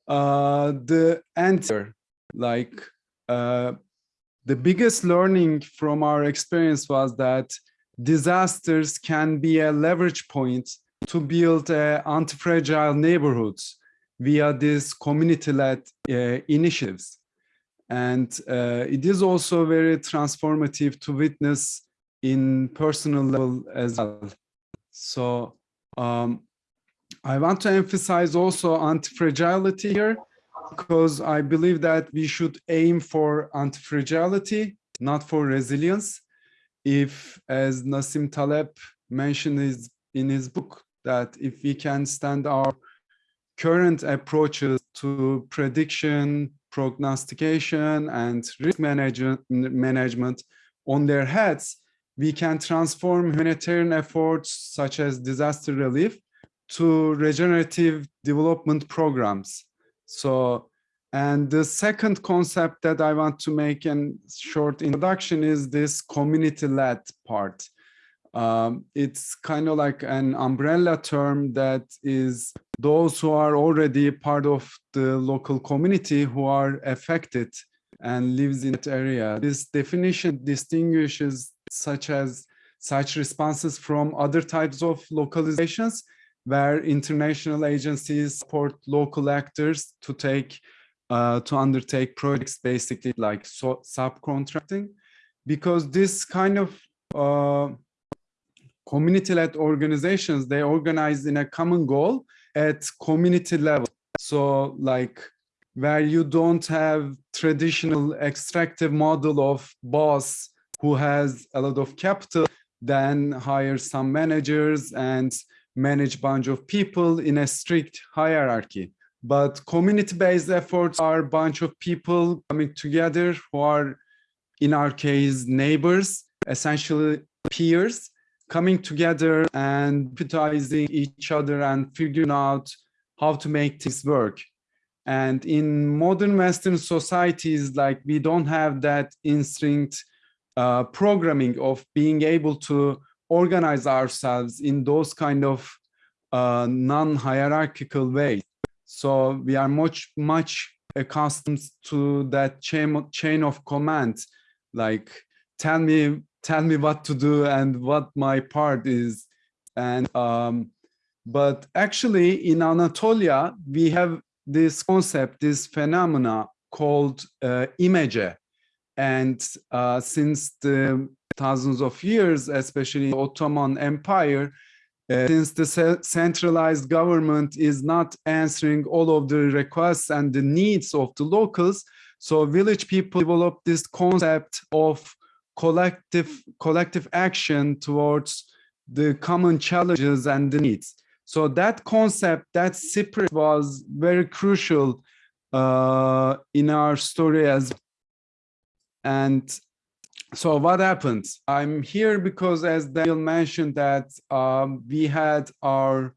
uh, the answer, like uh, the biggest learning from our experience was that disasters can be a leverage point to build uh, anti-fragile neighborhoods via these community-led uh, initiatives. And uh, it is also very transformative to witness in personal level as well. So um, I want to emphasize also anti-fragility here because I believe that we should aim for anti-fragility, not for resilience. If, as Nassim Taleb mentioned in his book, that if we can stand our current approaches to prediction, prognostication, and risk management, management on their heads, we can transform humanitarian efforts such as disaster relief to regenerative development programs so, and the second concept that I want to make a short introduction is this community-led part. Um, it's kind of like an umbrella term that is those who are already part of the local community who are affected and lives in that area. This definition distinguishes such as such responses from other types of localizations where international agencies support local actors to take uh, to undertake projects basically like so subcontracting because this kind of uh, community-led organizations they organize in a common goal at community level so like where you don't have traditional extractive model of boss who has a lot of capital then hire some managers and manage bunch of people in a strict hierarchy. But community-based efforts are a bunch of people coming together who are, in our case, neighbors, essentially peers, coming together and empathizing each other and figuring out how to make this work. And in modern Western societies, like we don't have that instinct uh, programming of being able to organize ourselves in those kind of uh, non-hierarchical ways. So we are much, much accustomed to that chain, chain of command, like tell me, tell me what to do and what my part is And um, but actually in Anatolia, we have this concept, this phenomena called uh, imece. And uh, since the thousands of years, especially Ottoman Empire, uh, since the centralized government is not answering all of the requests and the needs of the locals, so village people developed this concept of collective collective action towards the common challenges and the needs. So that concept, that spirit was very crucial uh, in our story as and so what happened? I'm here because as Daniel mentioned that um, we had our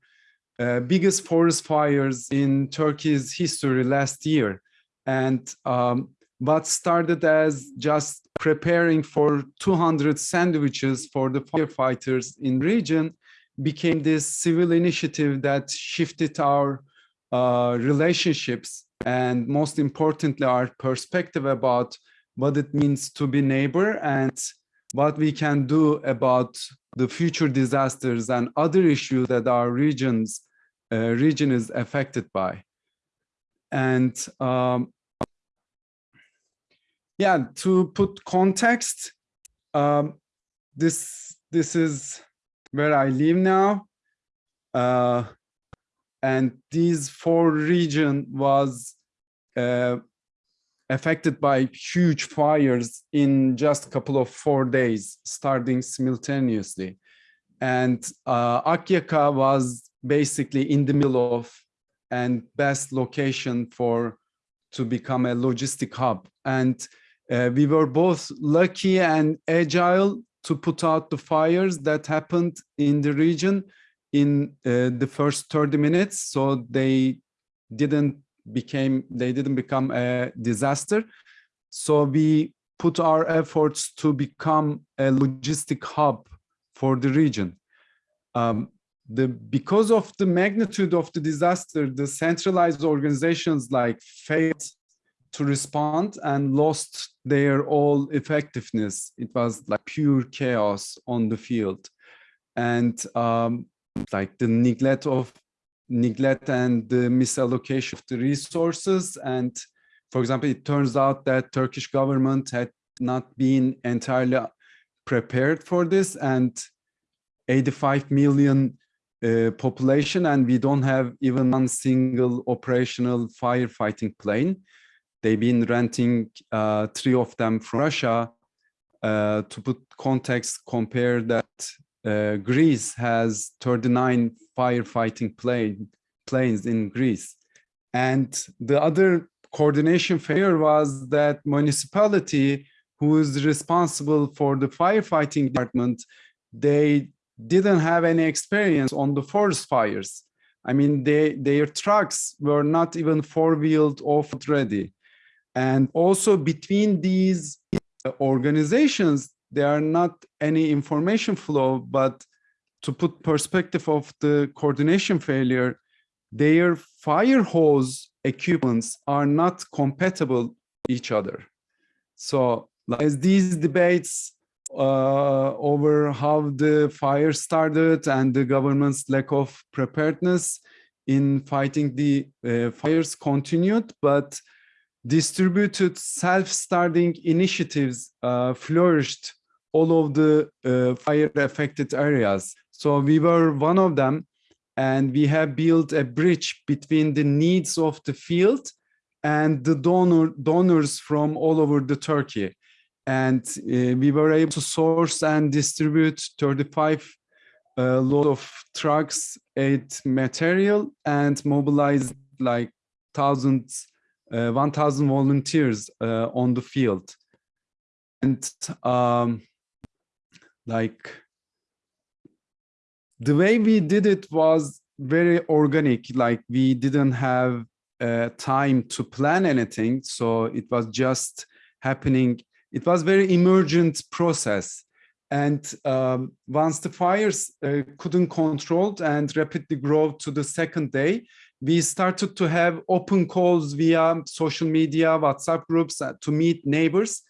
uh, biggest forest fires in Turkey's history last year. And um, what started as just preparing for 200 sandwiches for the firefighters in region became this civil initiative that shifted our uh, relationships and most importantly our perspective about what it means to be neighbor and what we can do about the future disasters and other issues that our regions uh, region is affected by. And um, yeah to put context um, this this is where i live now uh, and these four region was uh, affected by huge fires in just a couple of four days, starting simultaneously. And uh, Akyaka was basically in the middle of and best location for to become a logistic hub. And uh, we were both lucky and agile to put out the fires that happened in the region in uh, the first 30 minutes. So they didn't became they didn't become a disaster so we put our efforts to become a logistic hub for the region um, the because of the magnitude of the disaster the centralized organizations like failed to respond and lost their all effectiveness it was like pure chaos on the field and um, like the neglect of neglect and the misallocation of the resources. And for example, it turns out that Turkish government had not been entirely prepared for this and 85 million uh, population and we don't have even one single operational firefighting plane. They've been renting uh, three of them from Russia. Uh, to put context, compare that uh, Greece has 39 firefighting plane, planes in Greece. And the other coordination failure was that municipality who is responsible for the firefighting department, they didn't have any experience on the forest fires. I mean, they, their trucks were not even four-wheeled off ready. And also between these organizations, there are not any information flow, but to put perspective of the coordination failure, their fire hose equipments are not compatible each other. So as these debates uh, over how the fire started and the government's lack of preparedness in fighting the uh, fires continued, but distributed self-starting initiatives uh, flourished all of the uh, fire affected areas. So we were one of them and we have built a bridge between the needs of the field and the donor donors from all over the Turkey. And uh, we were able to source and distribute 35 uh, load of trucks, eight material and mobilize like thousands, uh, 1,000 volunteers uh, on the field. And um, like the way we did it was very organic. Like we didn't have uh, time to plan anything. So it was just happening. It was very emergent process. And um, once the fires uh, couldn't control and rapidly grow to the second day we started to have open calls via social media whatsapp groups uh, to meet neighbors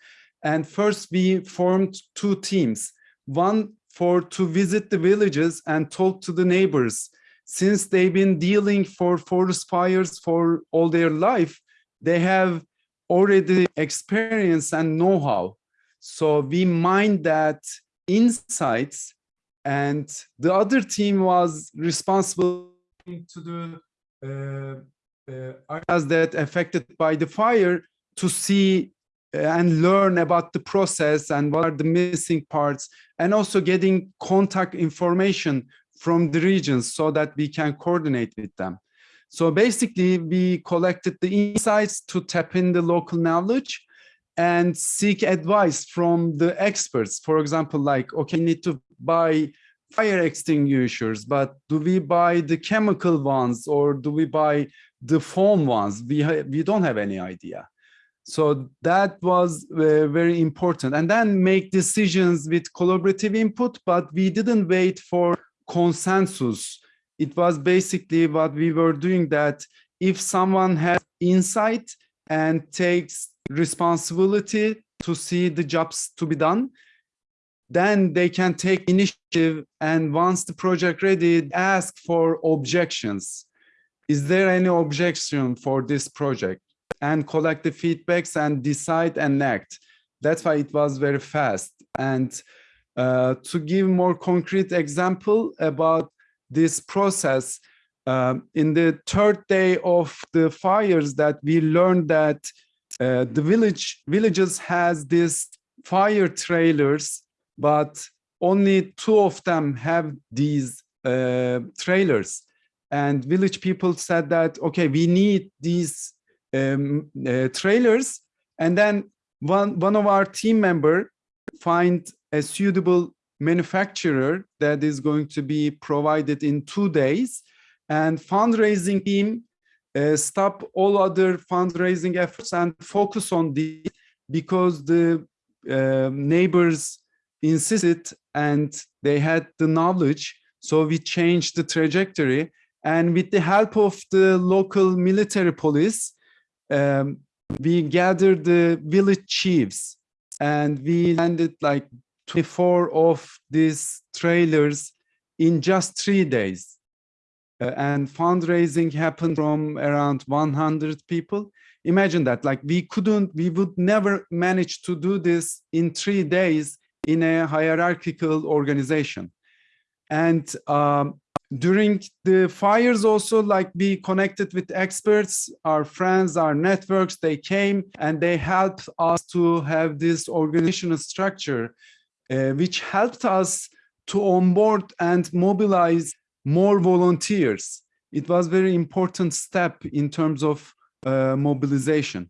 and first we formed two teams one for to visit the villages and talk to the neighbors. Since they've been dealing for forest fires for all their life, they have already experience and know-how. So we mined that insights and the other team was responsible to the areas that affected by the fire to see uh, and learn about the process and what are the missing parts and also getting contact information from the regions so that we can coordinate with them. So basically we collected the insights to tap in the local knowledge and seek advice from the experts. For example, like, okay, need to buy fire extinguishers, but do we buy the chemical ones or do we buy the foam ones? We, we don't have any idea. So that was uh, very important. And then make decisions with collaborative input, but we didn't wait for consensus. It was basically what we were doing that if someone has insight and takes responsibility to see the jobs to be done, then they can take initiative and once the project ready, ask for objections. Is there any objection for this project? And collect the feedbacks and decide and act. That's why it was very fast. And uh, to give more concrete example about this process, um, in the third day of the fires that we learned that uh, the village villages has these fire trailers but only two of them have these uh, trailers. And village people said that, okay, we need these um, uh, trailers. And then one, one of our team member find a suitable manufacturer that is going to be provided in two days. And fundraising team uh, stop all other fundraising efforts and focus on this because the uh, neighbors insisted and they had the knowledge. So we changed the trajectory and with the help of the local military police, um, we gathered the village chiefs and we landed like 24 of these trailers in just three days. Uh, and fundraising happened from around 100 people. Imagine that, like we couldn't, we would never manage to do this in three days in a hierarchical organization. And um, during the fires also, like we connected with experts, our friends, our networks, they came and they helped us to have this organizational structure, uh, which helped us to onboard and mobilize more volunteers. It was very important step in terms of uh, mobilization.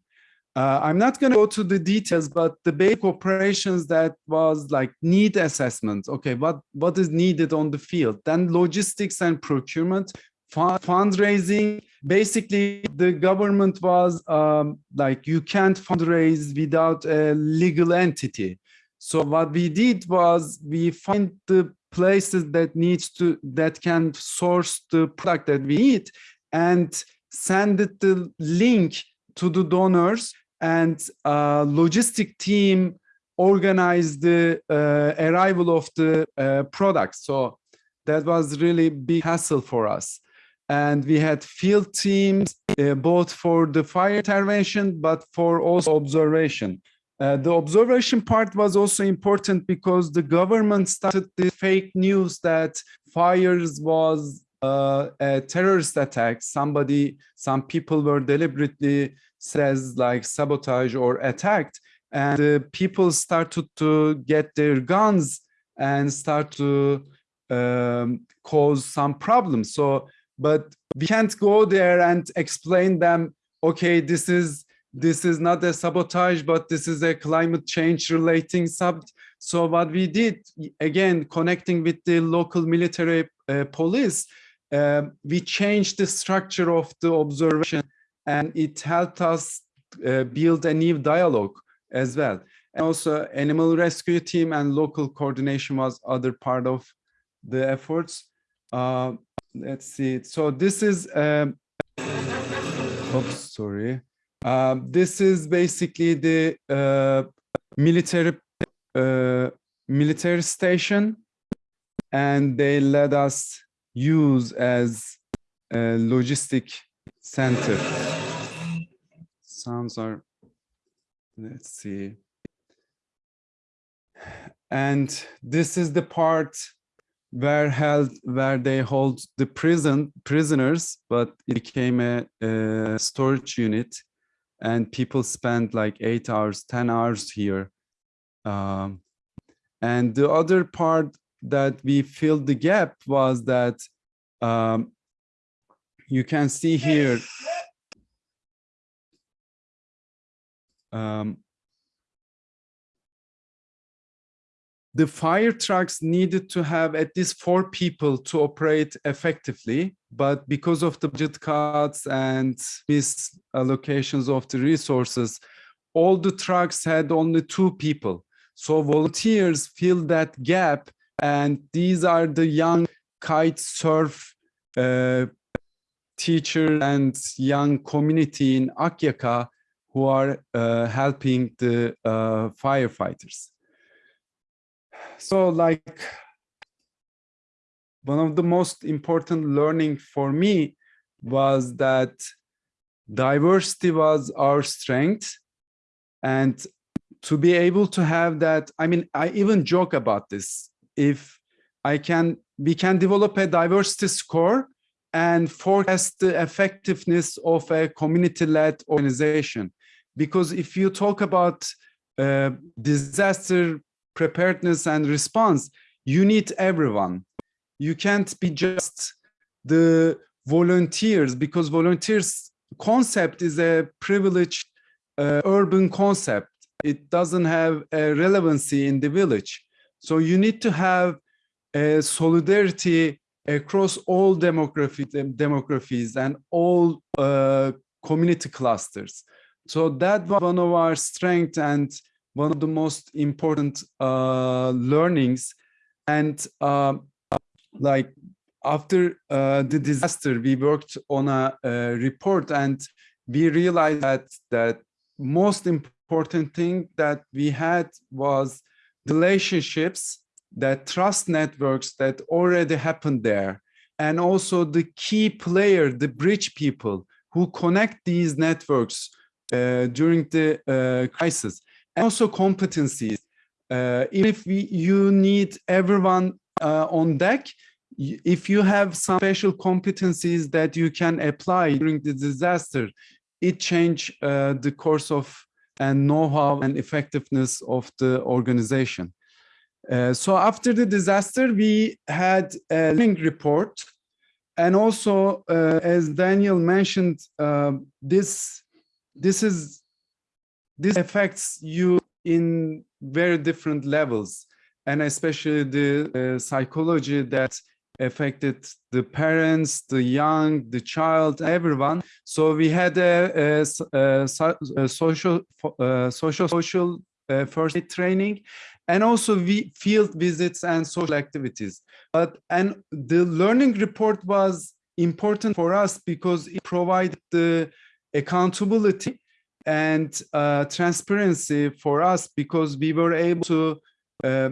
Uh, I'm not going to go to the details, but the basic operations that was like need assessment. Okay, what, what is needed on the field? Then logistics and procurement, fundraising. Basically, the government was um, like, you can't fundraise without a legal entity. So what we did was we find the places that needs to, that can source the product that we need and send it the link to the donors and uh, logistic team organized the uh, arrival of the uh, product. So that was really big hassle for us. And we had field teams, uh, both for the fire intervention, but for also observation. Uh, the observation part was also important because the government started the fake news that fires was uh, a terrorist attack. Somebody, some people were deliberately says like sabotage or attacked and uh, people started to get their guns and start to um, cause some problems. So but we can't go there and explain them okay this is this is not a sabotage but this is a climate change relating sub so what we did again connecting with the local military uh, police uh, we changed the structure of the observation and it helped us uh, build a new dialogue as well. And also animal rescue team and local coordination was other part of the efforts. Uh, let's see. So this is, um, oops, sorry. Um, this is basically the uh, military uh, military station and they let us use as a logistic center. Sounds are, let's see. And this is the part where held where they hold the prison prisoners, but it became a, a storage unit, and people spend like eight hours, ten hours here. Um, and the other part that we filled the gap was that um, you can see here. Um, the fire trucks needed to have at least four people to operate effectively, but because of the budget cuts and misallocations of the resources, all the trucks had only two people. So volunteers fill that gap, and these are the young kite surf uh, teacher and young community in Akyaka who are uh, helping the uh, firefighters. So like one of the most important learning for me was that diversity was our strength and to be able to have that i mean i even joke about this. If i can we can develop a diversity score and forecast the effectiveness of a community-led organization because if you talk about uh, disaster preparedness and response, you need everyone. You can't be just the volunteers because volunteers concept is a privileged uh, urban concept. It doesn't have a relevancy in the village. So you need to have a solidarity across all demographies and all uh, community clusters. So that was one of our strengths and one of the most important uh, learnings. And uh, like after uh, the disaster, we worked on a, a, report and we realized that that most important thing that we had was relationships, that trust networks that already happened there. And also the key player, the bridge people who connect these networks uh, during the uh, crisis and also competencies. Uh, if we, you need everyone uh, on deck, if you have some special competencies that you can apply during the disaster, it change uh, the course of and know-how and effectiveness of the organization. Uh, so after the disaster, we had a learning report. And also, uh, as Daniel mentioned, uh, this, this is this affects you in very different levels and especially the uh, psychology that affected the parents, the young, the child, everyone. So we had a, a, a, a social, uh, social, social first aid training, and also we field visits and social activities. But and the learning report was important for us because it provided the accountability and uh, transparency for us because we were able to uh,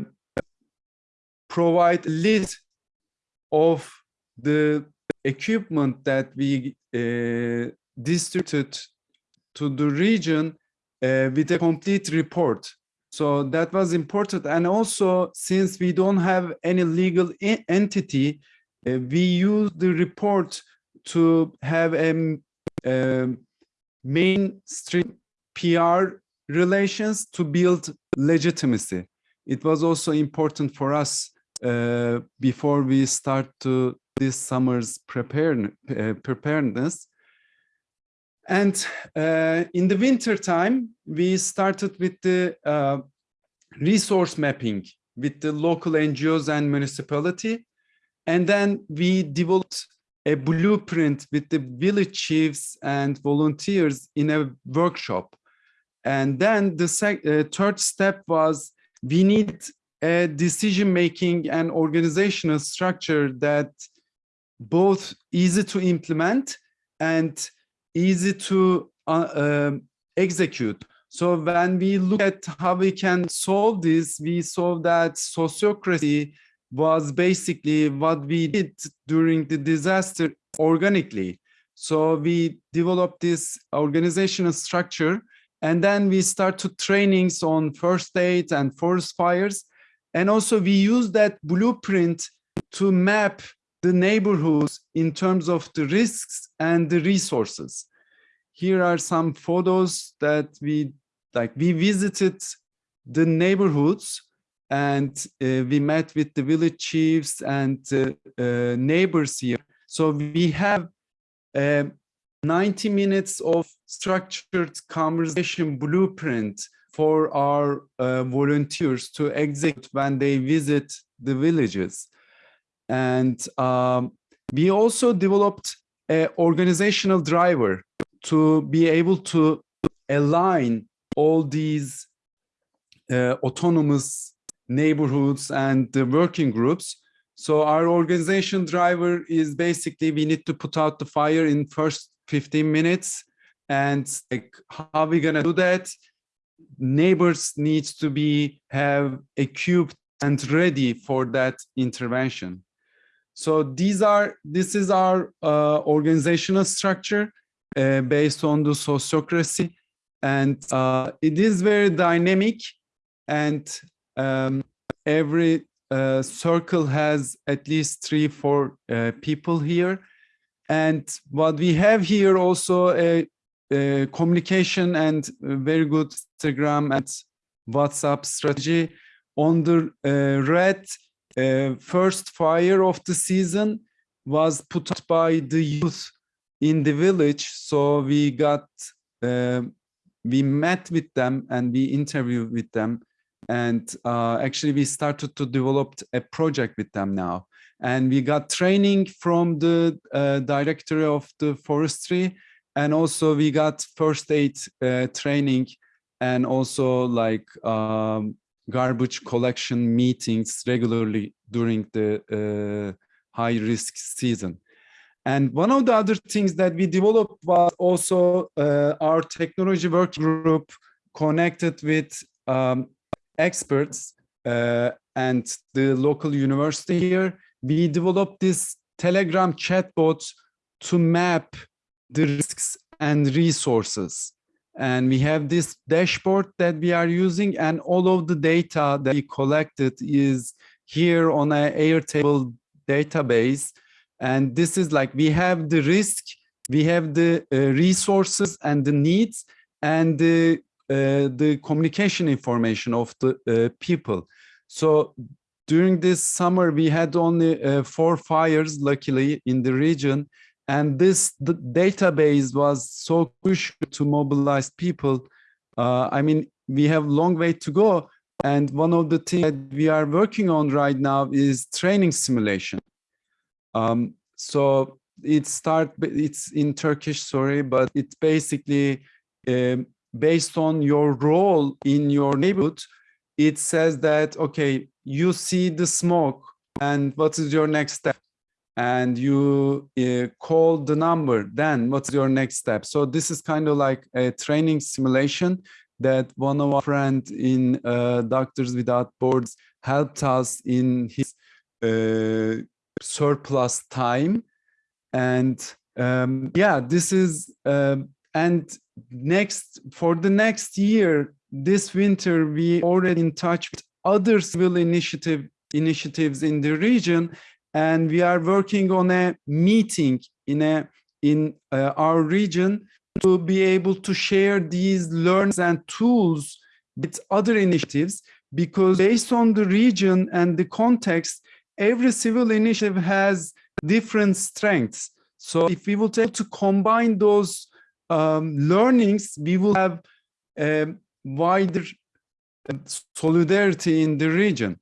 provide list of the equipment that we uh, distributed to the region uh, with a complete report. So that was important. And also, since we don't have any legal entity, uh, we use the report to have a, a mainstream PR relations to build legitimacy. It was also important for us uh, before we start to this summer's uh, preparedness. And uh, in the winter time, we started with the uh, resource mapping with the local NGOs and municipality. And then we developed a blueprint with the village chiefs and volunteers in a workshop. And then the uh, third step was we need a decision-making and organizational structure that both easy to implement and easy to uh, uh, execute. So when we look at how we can solve this, we saw that sociocracy was basically what we did during the disaster organically. So we developed this organizational structure and then we started trainings on first aid and forest fires. And also we use that blueprint to map the neighborhoods in terms of the risks and the resources. Here are some photos that we like we visited the neighborhoods and uh, we met with the village chiefs and uh, uh, neighbors here. So we have uh, 90 minutes of structured conversation blueprint for our uh, volunteers to execute when they visit the villages. And um, we also developed an organizational driver to be able to align all these uh, autonomous neighborhoods and the working groups. So our organization driver is basically we need to put out the fire in first 15 minutes and like how are we gonna do that? Neighbors needs to be have equipped and ready for that intervention. So these are this is our uh, organizational structure uh, based on the sociocracy. And uh, it is very dynamic and um, every uh, circle has at least three four uh, people here. And what we have here also a, a communication and very good instagram and whatsapp strategy. On the uh, red uh, first fire of the season was put out by the youth in the village. So we got uh, we met with them and we interviewed with them. And uh, actually we started to develop a project with them now. And we got training from the uh, director of the forestry. And also we got first aid uh, training. And also like um, garbage collection meetings regularly during the uh, high risk season and one of the other things that we developed was also uh, our technology work group connected with um, experts uh, and the local university here. We developed this Telegram chatbot to map the risks and resources. And we have this dashboard that we are using and all of the data that we collected is here on a Airtable database. And this is like we have the risk we have the uh, resources and the needs and the uh, the communication information of the uh, people. So during this summer we had only uh, four fires luckily in the region and this database was so crucial to mobilize people uh, i mean we have long way to go and one of the things that we are working on right now is training simulation um, so it start, it's in Turkish, sorry, but it's basically um, based on your role in your neighborhood. It says that, okay, you see the smoke and what is your next step? And you uh, call the number, then what's your next step? So this is kind of like a training simulation that one of our friends in uh, Doctors Without Borders helped us in his uh, surplus time and um, yeah this is um, and next for the next year this winter we already in touch with other civil initiative initiatives in the region and we are working on a meeting in a in uh, our region to be able to share these learns and tools with other initiatives because based on the region and the context every civil initiative has different strengths. So if we will able to combine those um, learnings, we will have a wider solidarity in the region.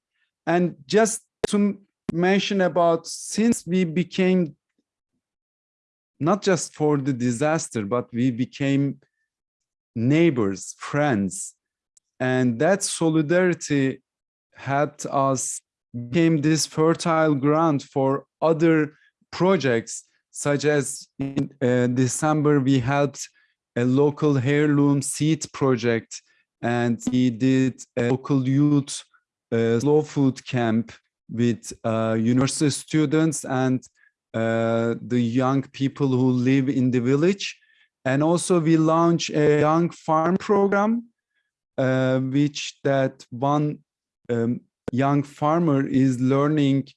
And just to mention about since we became not just for the disaster, but we became neighbors, friends, and that solidarity helped us became this fertile ground for other projects, such as in uh, December, we helped a local heirloom seed project, and we did a local youth uh, slow food camp with uh, university students and uh, the young people who live in the village. And also we launch a young farm program, uh, which that one um, young farmer is learning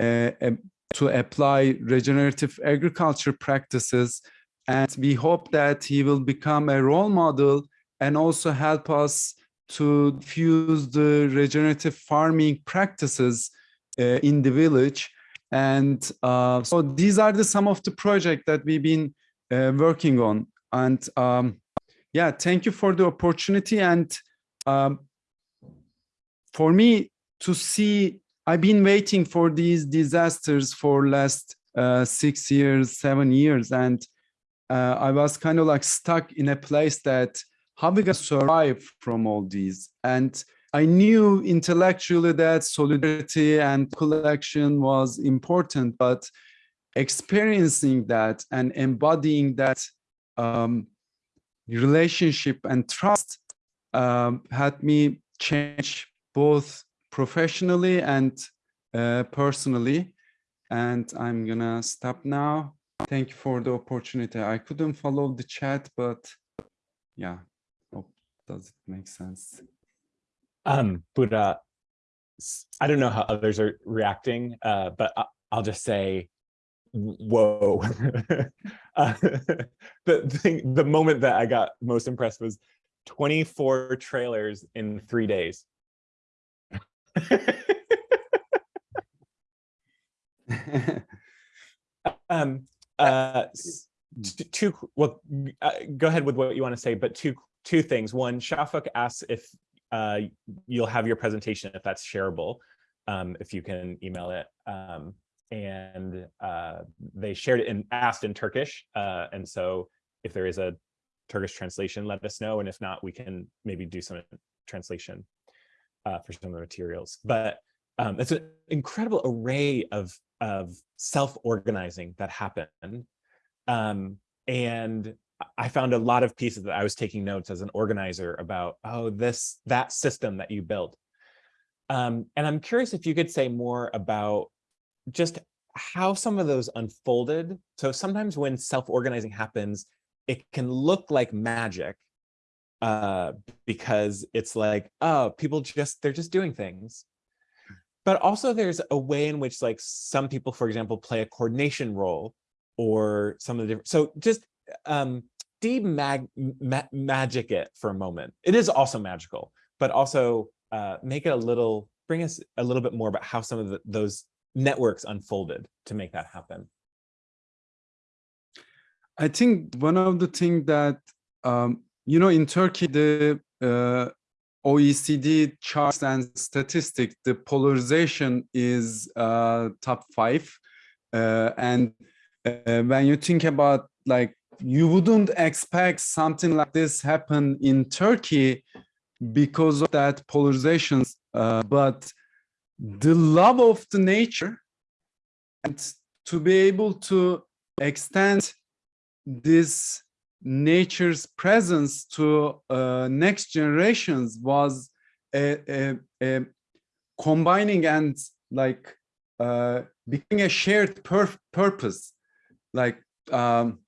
um, to apply regenerative agriculture practices. And we hope that he will become a role model and also help us to fuse the regenerative farming practices in the village. And uh, so these are the some of the projects that we've been uh, working on. And um, yeah, thank you for the opportunity. And um, for me to see, I've been waiting for these disasters for last uh, six years, seven years. And uh, I was kind of like stuck in a place that how we gonna survive from all these? And I knew intellectually that solidarity and collection was important, but experiencing that and embodying that um, relationship and trust um, had me change both professionally and uh, personally. And I'm gonna stop now. Thank you for the opportunity. I couldn't follow the chat, but yeah, hope does it make sense? Um, Bugra, I don't know how others are reacting, uh, but I- I'll just say, whoa. [LAUGHS] Uh, [LAUGHS] The thing, the moment that I got most impressed was twenty-four trailers in three days. [LAUGHS] Um, uh, two, well, uh, go ahead with what you want to say, but two, two things. One, Shafak asks if uh, you'll have your presentation if that's shareable, um, if you can email it. Um, and uh, they shared it and asked in Turkish. Uh, and so if there is a Turkish translation, let us know. And if not, we can maybe do some translation uh, for some of the materials. But um, it's an incredible array of, of self-organizing that happened. Um, and I found a lot of pieces that I was taking notes as an organizer about, oh, this, that system that you built. Um, and I'm curious if you could say more about just how some of those unfolded. So sometimes when self-organizing happens, it can look like magic uh, because it's like, oh, people just, they're just doing things. But also there's a way in which like some people, for example, play a coordination role or some of the different, so just um, de-mag ma magic it for a moment. It is also magical, but also uh, make it a little, bring us a little bit more about how some of the, those networks unfolded to make that happen. I think one of the things that, um, you know, in Turkey, the uh, OECD charts and statistics, the polarization is uh, top five. Uh, and uh, when you think about like, you wouldn't expect something like this happen in Turkey because of that polarizations, uh, but the love of the nature and to be able to extend this nature's presence to uh, next generations was a, a, a combining and like uh, becoming a shared pur purpose. Like um,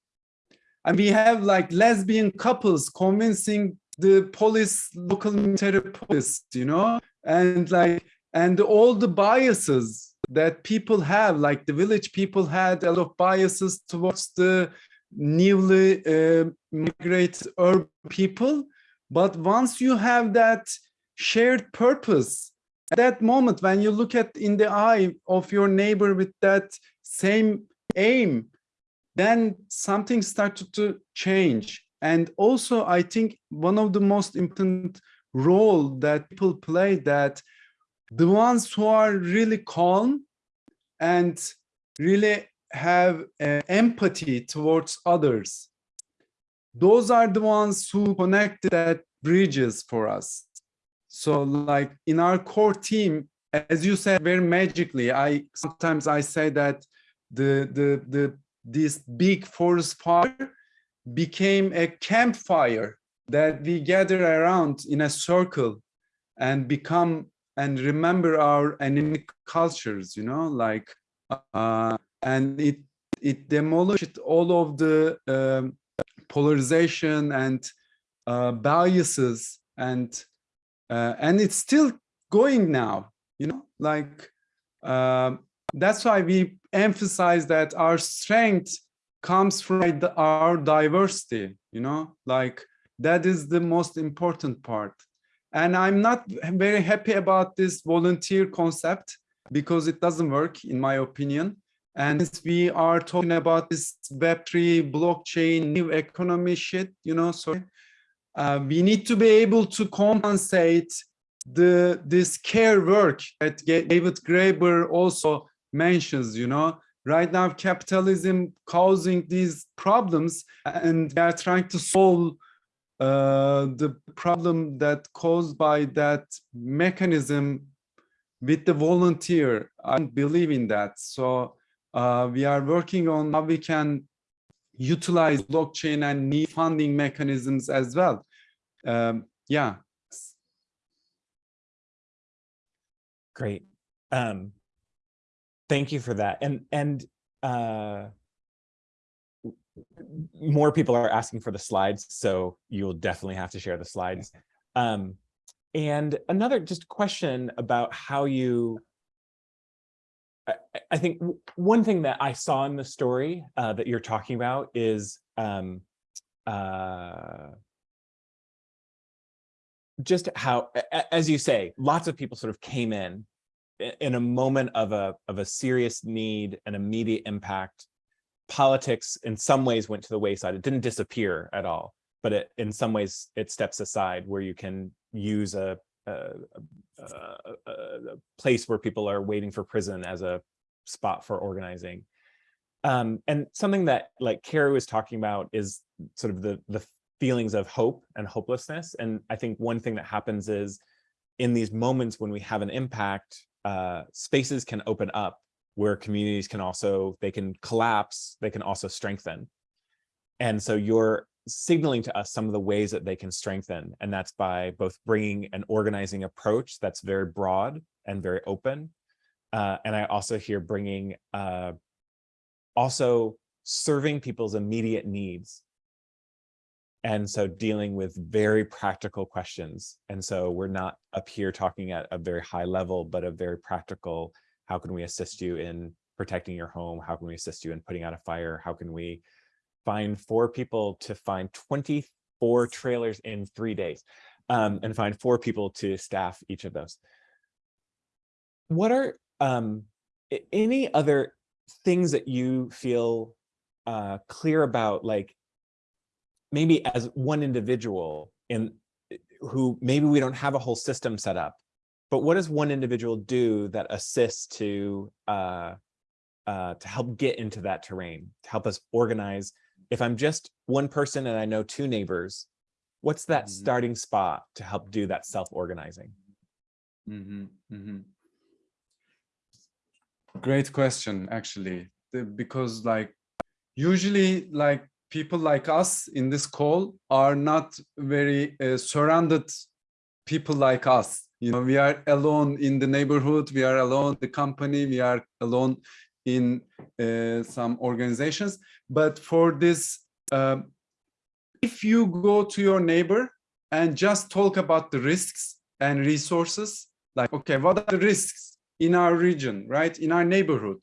and we have like lesbian couples convincing the police local military police you know? And like and all the biases that people have like the village people had a lot of biases towards the newly uh, migrated urban people. But once you have that shared purpose at that moment when you look at in the eye of your neighbor with that same aim then something started to change. And also i think one of the most important role that people play that the ones who are really calm and really have uh, empathy towards others those are the ones who connect that bridges for us. So like in our core team as you said very magically i sometimes i say that the the the this big forest fire became a campfire that we gather around in a circle and become and remember our imece cultures, you know, like, uh, and it, it demolished all of the um, polarization and uh, biases and, uh, and it's still going now, you know, like, um, that's why we emphasize that our strength comes from our diversity, you know, like that is the most important part. And I'm not very happy about this volunteer concept because it doesn't work, in my opinion. And since we are talking about this Web3 blockchain, new economy shit, you know, so uh, we need to be able to compensate the this care work that David Graeber also mentions, you know, right now capitalism causing these problems and they are trying to solve uh, the problem that caused by that mechanism with the volunteer. I believe in that. So uh, we are working on how we can utilize blockchain and new funding mechanisms as well. Um, yeah. Great. Um, thank you for that. And and uh, more people are asking for the slides, so you'll definitely have to share the slides. Um, and another just question about how you, I, I think one thing that I saw in the story uh, that you're talking about is um, uh, just how, as you say, lots of people sort of came in in a moment of a of a serious need, an immediate impact, politics in some ways went to the wayside. It didn't disappear at all, but it, in some ways it steps aside where you can use a, a, a, a place where people are waiting for prison as a spot for organizing. Um, and something that like Carrie was talking about is sort of the, the feelings of hope and hopelessness. And I think one thing that happens is in these moments when we have an impact, uh, spaces can open up where communities can also, they can collapse, they can also strengthen. And so you're signaling to us some of the ways that they can strengthen. And that's by both bringing an organizing approach that's very broad and very open. Uh, and I also hear bringing, uh, also serving people's immediate needs. And so dealing with very practical questions. And so we're not up here talking at a very high level, but a very practical how can we assist you in protecting your home? How can we assist you in putting out a fire? How can we find four people to find 24 trailers in three days um, and find four people to staff each of those? What are um, any other things that you feel uh, clear about, like maybe as one individual in who maybe we don't have a whole system set up, but what does one individual do that assists to uh, uh, to help get into that terrain, to help us organize? If I'm just one person and I know two neighbors, what's that mm -hmm. starting spot to help do that self-organizing? Mm -hmm, mm -hmm. Great question, actually, because like usually like people like us in this call are not very uh, surrounded people like us. You know we are alone in the neighborhood we are alone the company we are alone in uh, some organizations. But for this uh, if you go to your neighbor and just talk about the risks and resources like okay what are the risks in our region right in our neighborhood?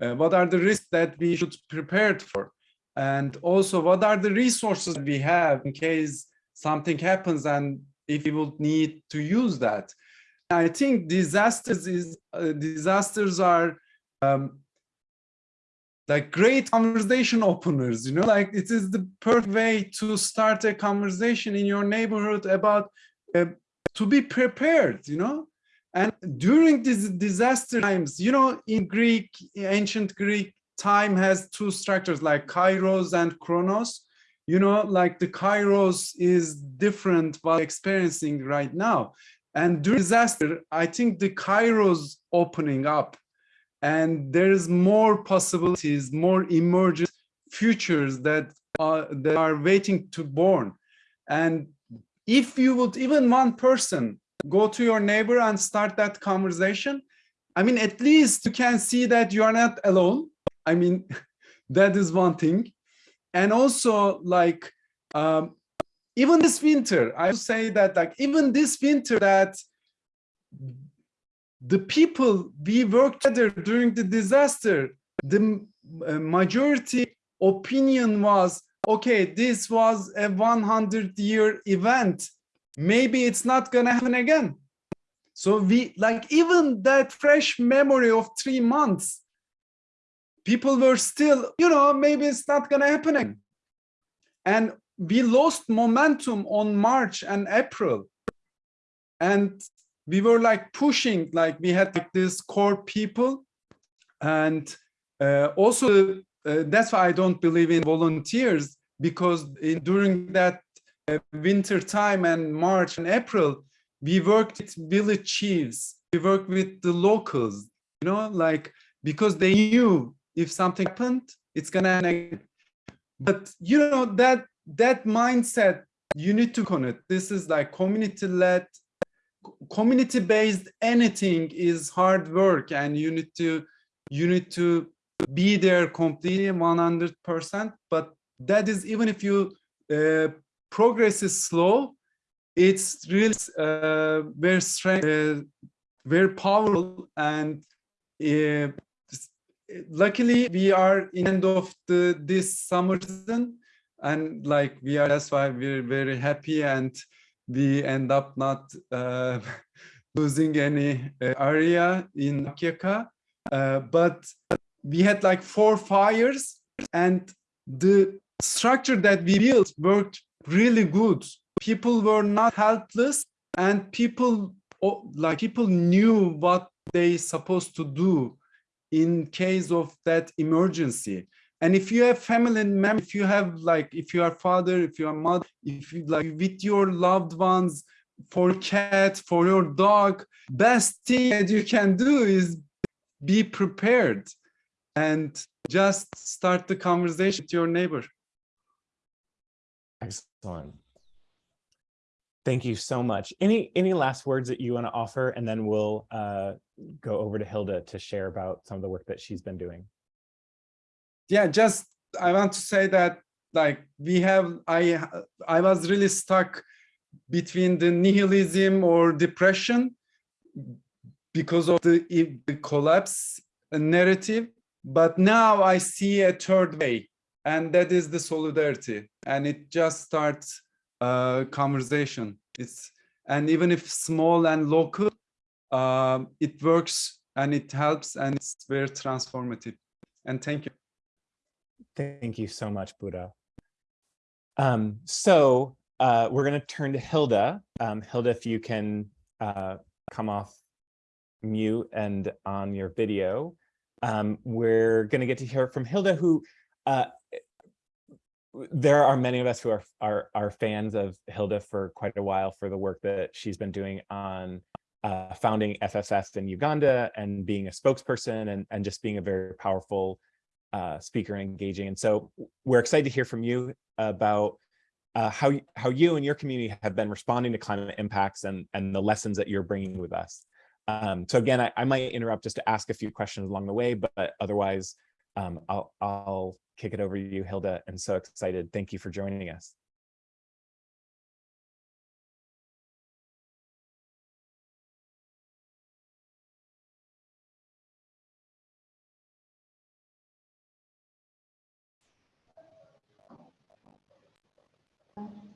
Uh, what are the risks that we should prepare for and also what are the resources we have in case something happens and if we will need to use that. I think disasters is uh, disasters are um, like great conversation openers, you know, like it is the perfect way to start a conversation in your neighborhood about uh, to be prepared, you know. And during these disaster times, you know, in Greek, ancient Greek, time has two structures like kairos and chronos you know, like the Kairos is different what experiencing right now. And during disaster, I think the Kairos opening up and there's more possibilities, more emergent futures that are, that are waiting to born. And if you would, even one person go to your neighbor and start that conversation. I mean, at least you can see that you are not alone. I mean, [LAUGHS] that is one thing. And also like, um, even this winter, I would say that like even this winter that the people we worked together during the disaster, the uh, majority opinion was, okay, this was a 100 year event. Maybe it's not gonna happen again. So we like even that fresh memory of three months, people were still, you know, maybe it's not gonna happen again. And we lost momentum on March and April. And we were like pushing, like we had like this core people. And uh, also, uh, that's why I don't believe in volunteers, because in, during that uh, winter time and March and April, we worked with village chiefs, we worked with the locals, you know, like, because they knew if something happened, it's gonna, but you know, that, that mindset, you need to connect. This is like community-led, community-based anything is hard work and you need to, you need to be there completely 100%, but that is even if you uh, progress is slow, it's really uh, very strong, uh, very powerful, and uh, luckily we are in end of the this summer season, and like we are, that's why we're very happy, and we end up not uh, [LAUGHS] losing any uh, area in Akyaka, uh, but we had like four fires, and the structure that we built worked really good. People were not helpless and people like people knew what they supposed to do in case of that emergency and if you have family members if you have like if you are father if you are mother if you like with your loved ones for cat for your dog best thing that you can do is be prepared and just start the conversation with your neighbor Excellent. Thank you so much. Any any last words that you want to offer, and then we'll uh, go over to Hilda to share about some of the work that she's been doing. Yeah, just I want to say that like we have I I was really stuck between the nihilism or depression because of the, the collapse narrative, but now I see a third way, and that is the solidarity, and it just starts uh, conversation. It's and even if small and local, uh, it works and it helps and it's very transformative. And thank you. Thank you so much, Bugra. Um, so uh, we're going to turn to Hilda. Um, Hilda, if you can uh, come off mute and on your video. Um, we're going to get to hear from Hilda, who uh, there are many of us who are, are, are fans of Hilda for quite a while for the work that she's been doing on uh, founding FFS in Uganda and being a spokesperson and, and just being a very powerful uh, speaker and engaging. And so we're excited to hear from you about uh, how, how you and your community have been responding to climate impacts and, and the lessons that you're bringing with us. Um, so again, I, I might interrupt just to ask a few questions along the way, but otherwise um, I'll, I'll kick it over to you, Hilda. and so excited. Thank you for joining us.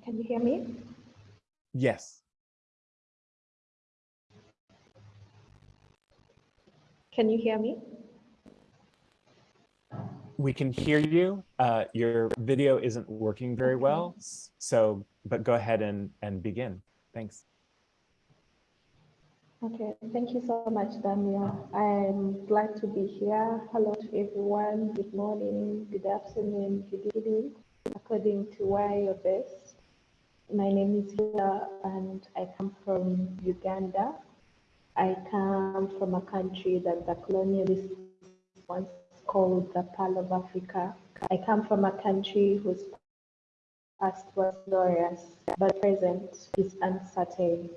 Can you hear me? Yes. Can you hear me? we can hear you. Uh, your video isn't working very well, so but go ahead and and begin. Thanks. Okay, thank you so much, Daniel. I'm glad to be here. Hello to everyone. Good morning, good afternoon, good evening, according to where you're based. My name is Hilda and I come from Uganda. I come from a country that the colonialists once called the Pearl of Africa. I come from a country whose past was glorious, but present is uncertain.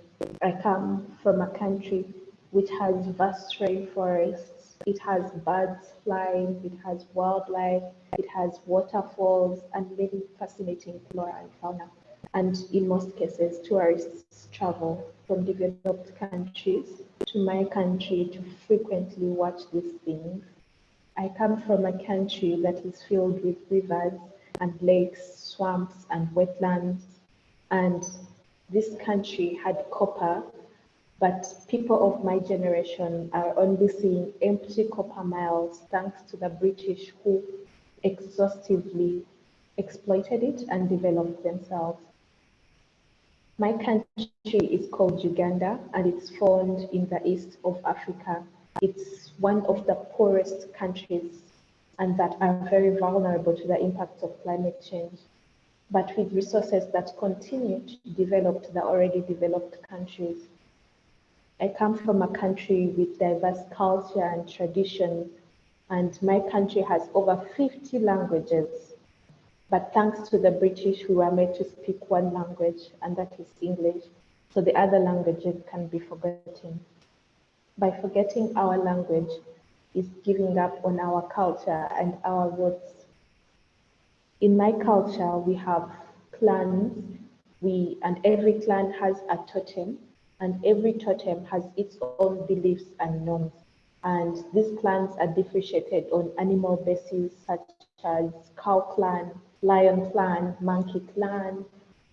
I come from a country which has vast rainforests. It has birds flying, it has wildlife, it has waterfalls, and many fascinating flora and fauna. And in most cases, tourists travel from developed countries to my country to frequently watch these things. I come from a country that is filled with rivers and lakes, swamps, and wetlands. And this country had copper, but people of my generation are only seeing empty copper miles thanks to the British who exhaustively exploited it and developed themselves. My country is called Uganda and it's found in the east of Africa. It's one of the poorest countries and that are very vulnerable to the impacts of climate change, but with resources that continue to develop to the already developed countries. I come from a country with diverse culture and traditions, and my country has over 50 languages. But thanks to the British, we were made to speak one language, and that is English. So the other languages can be forgotten. By forgetting our language is giving up on our culture and our roots. In my culture, we have clans, we, and every clan has a totem, and every totem has its own beliefs and norms. And these clans are differentiated on animal bases such as cow clan, lion clan, monkey clan,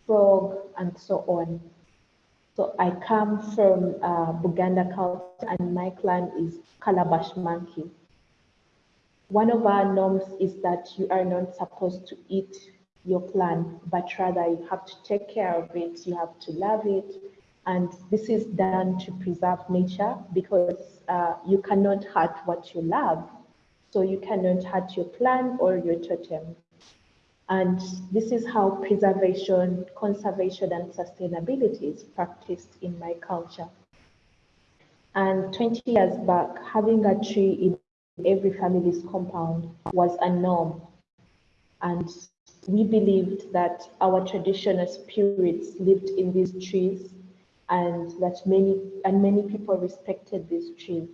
frog, and so on. So I come from uh, Buganda culture and my clan is Colobus monkey. One of our norms is that you are not supposed to eat your clan, but rather you have to take care of it, you have to love it. And this is done to preserve nature because uh, you cannot hurt what you love. So you cannot hurt your clan or your totem. And this is how preservation, conservation, and sustainability is practiced in my culture. And 20 years back, having a tree in every family's compound was a norm. And we believed that our traditional spirits lived in these trees and that many and many people respected these trees.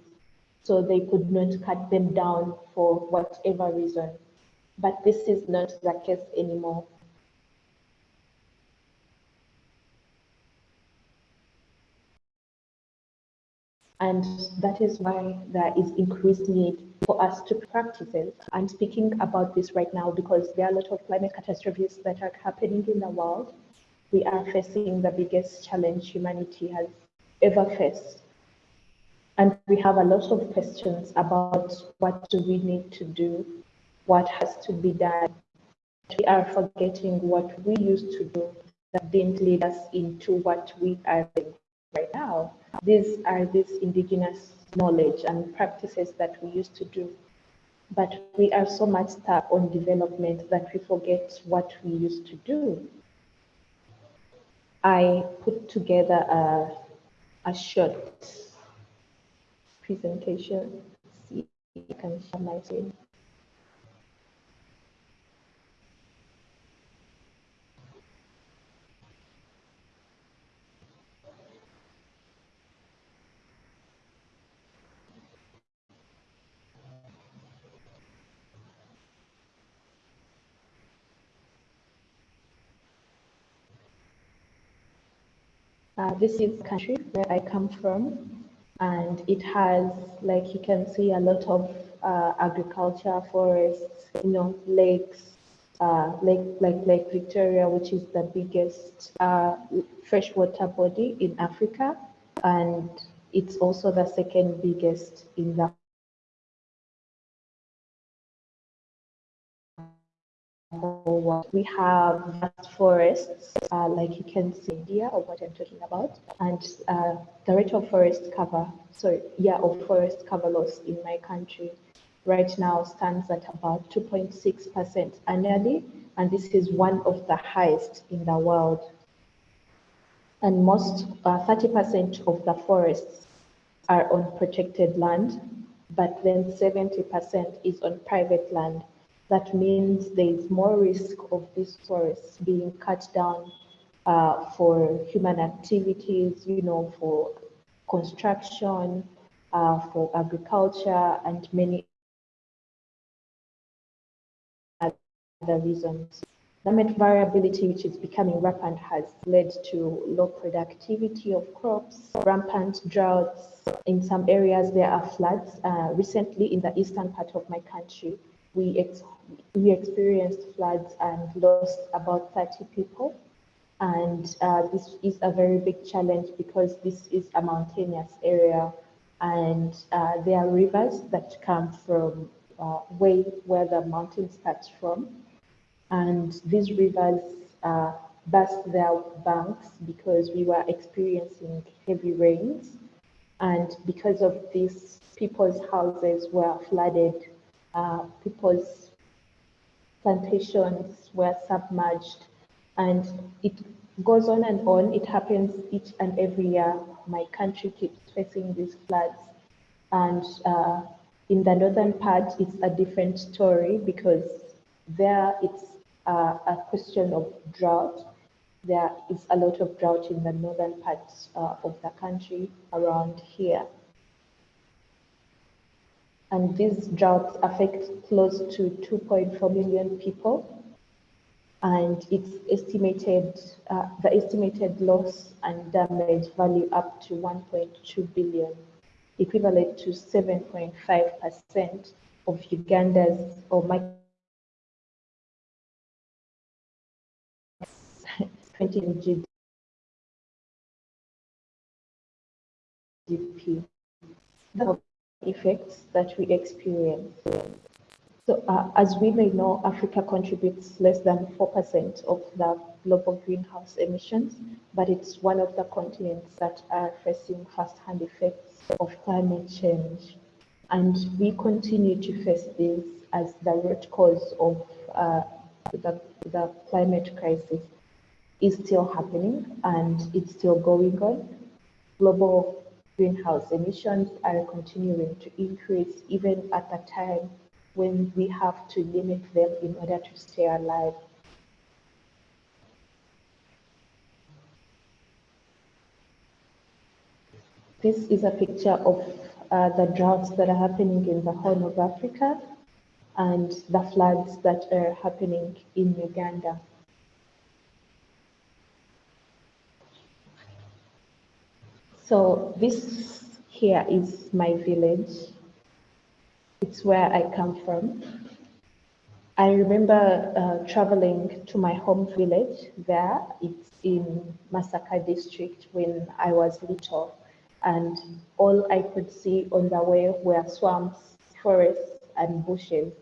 So they could not cut them down for whatever reason. But this is not the case anymore. And that is why there is increased need for us to practice it. I'm speaking about this right now because there are a lot of climate catastrophes that are happening in the world. We are facing the biggest challenge humanity has ever faced. And we have a lot of questions about what do we need to do, what has to be done. We are forgetting what we used to do that didn't lead us into what we are doing right now. These are these indigenous knowledge and practices that we used to do. But we are so much stuck on development that we forget what we used to do. I put together a, a short presentation. See you can share my screen. Uh, this is country where I come from, and it has, like you can see, a lot of uh, agriculture, forests, you know, lakes, uh, lake like Lake Victoria, which is the biggest uh, freshwater body in Africa, and it's also the second biggest in the We have vast forests, uh, like you can see here, or what I'm talking about, and uh, the rate of forest cover, sorry, yeah, of forest cover loss in my country right now stands at about 2.6% annually, and this is one of the highest in the world. And most, 30% of the forests are on protected land, but then 70% is on private land. That means there is more risk of these forests being cut down uh, for human activities, you know, for construction, uh, for agriculture, and many other reasons. Climate variability, which is becoming rampant, has led to low productivity of crops, rampant droughts. In some areas, there are floods. Uh, recently, in the eastern part of my country, we, ex we experienced floods and lost about 30 people. And uh, this is a very big challenge because this is a mountainous area and uh, there are rivers that come from uh, way where the mountain starts from and these rivers uh, burst their banks because we were experiencing heavy rains. And because of this, people's houses were flooded, uh, people's plantations were submerged, and it goes on and on. It happens each and every year. My country keeps facing these floods. And uh, in the northern part, it's a different story because there it's uh, a question of drought. There is a lot of drought in the northern parts uh, of the country around here. And these droughts affect close to 2.4 million people. And it's estimated, uh, the estimated loss and damage value up to 1.2 billion, equivalent to 7.5% of Uganda's or my [LAUGHS] 20 GDP, effects that we experience. So uh, as we may know, Africa contributes less than 4% of the global greenhouse emissions, but it's one of the continents that are facing first-hand effects of climate change. And we continue to face this as the root cause of uh, the, the climate crisis is still happening and it's still going on. Global greenhouse emissions are continuing to increase even at a time when we have to limit them in order to stay alive. This is a picture of uh, the droughts that are happening in the Horn of Africa and the floods that are happening in Uganda. So this here is my village. It's where I come from. I remember uh, traveling to my home village there. It's in Masaka district when I was little. And all I could see on the way were swamps, forests, and bushes.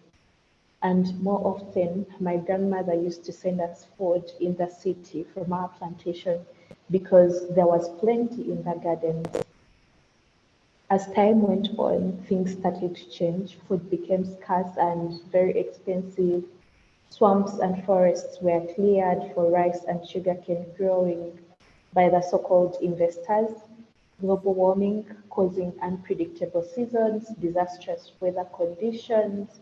And more often, my grandmother used to send us food in the city from our plantation because there was plenty in the gardens. As time went on, things started to change. Food became scarce and very expensive. Swamps and forests were cleared for rice and sugarcane growing by the so-called investors. Global warming causing unpredictable seasons, disastrous weather conditions,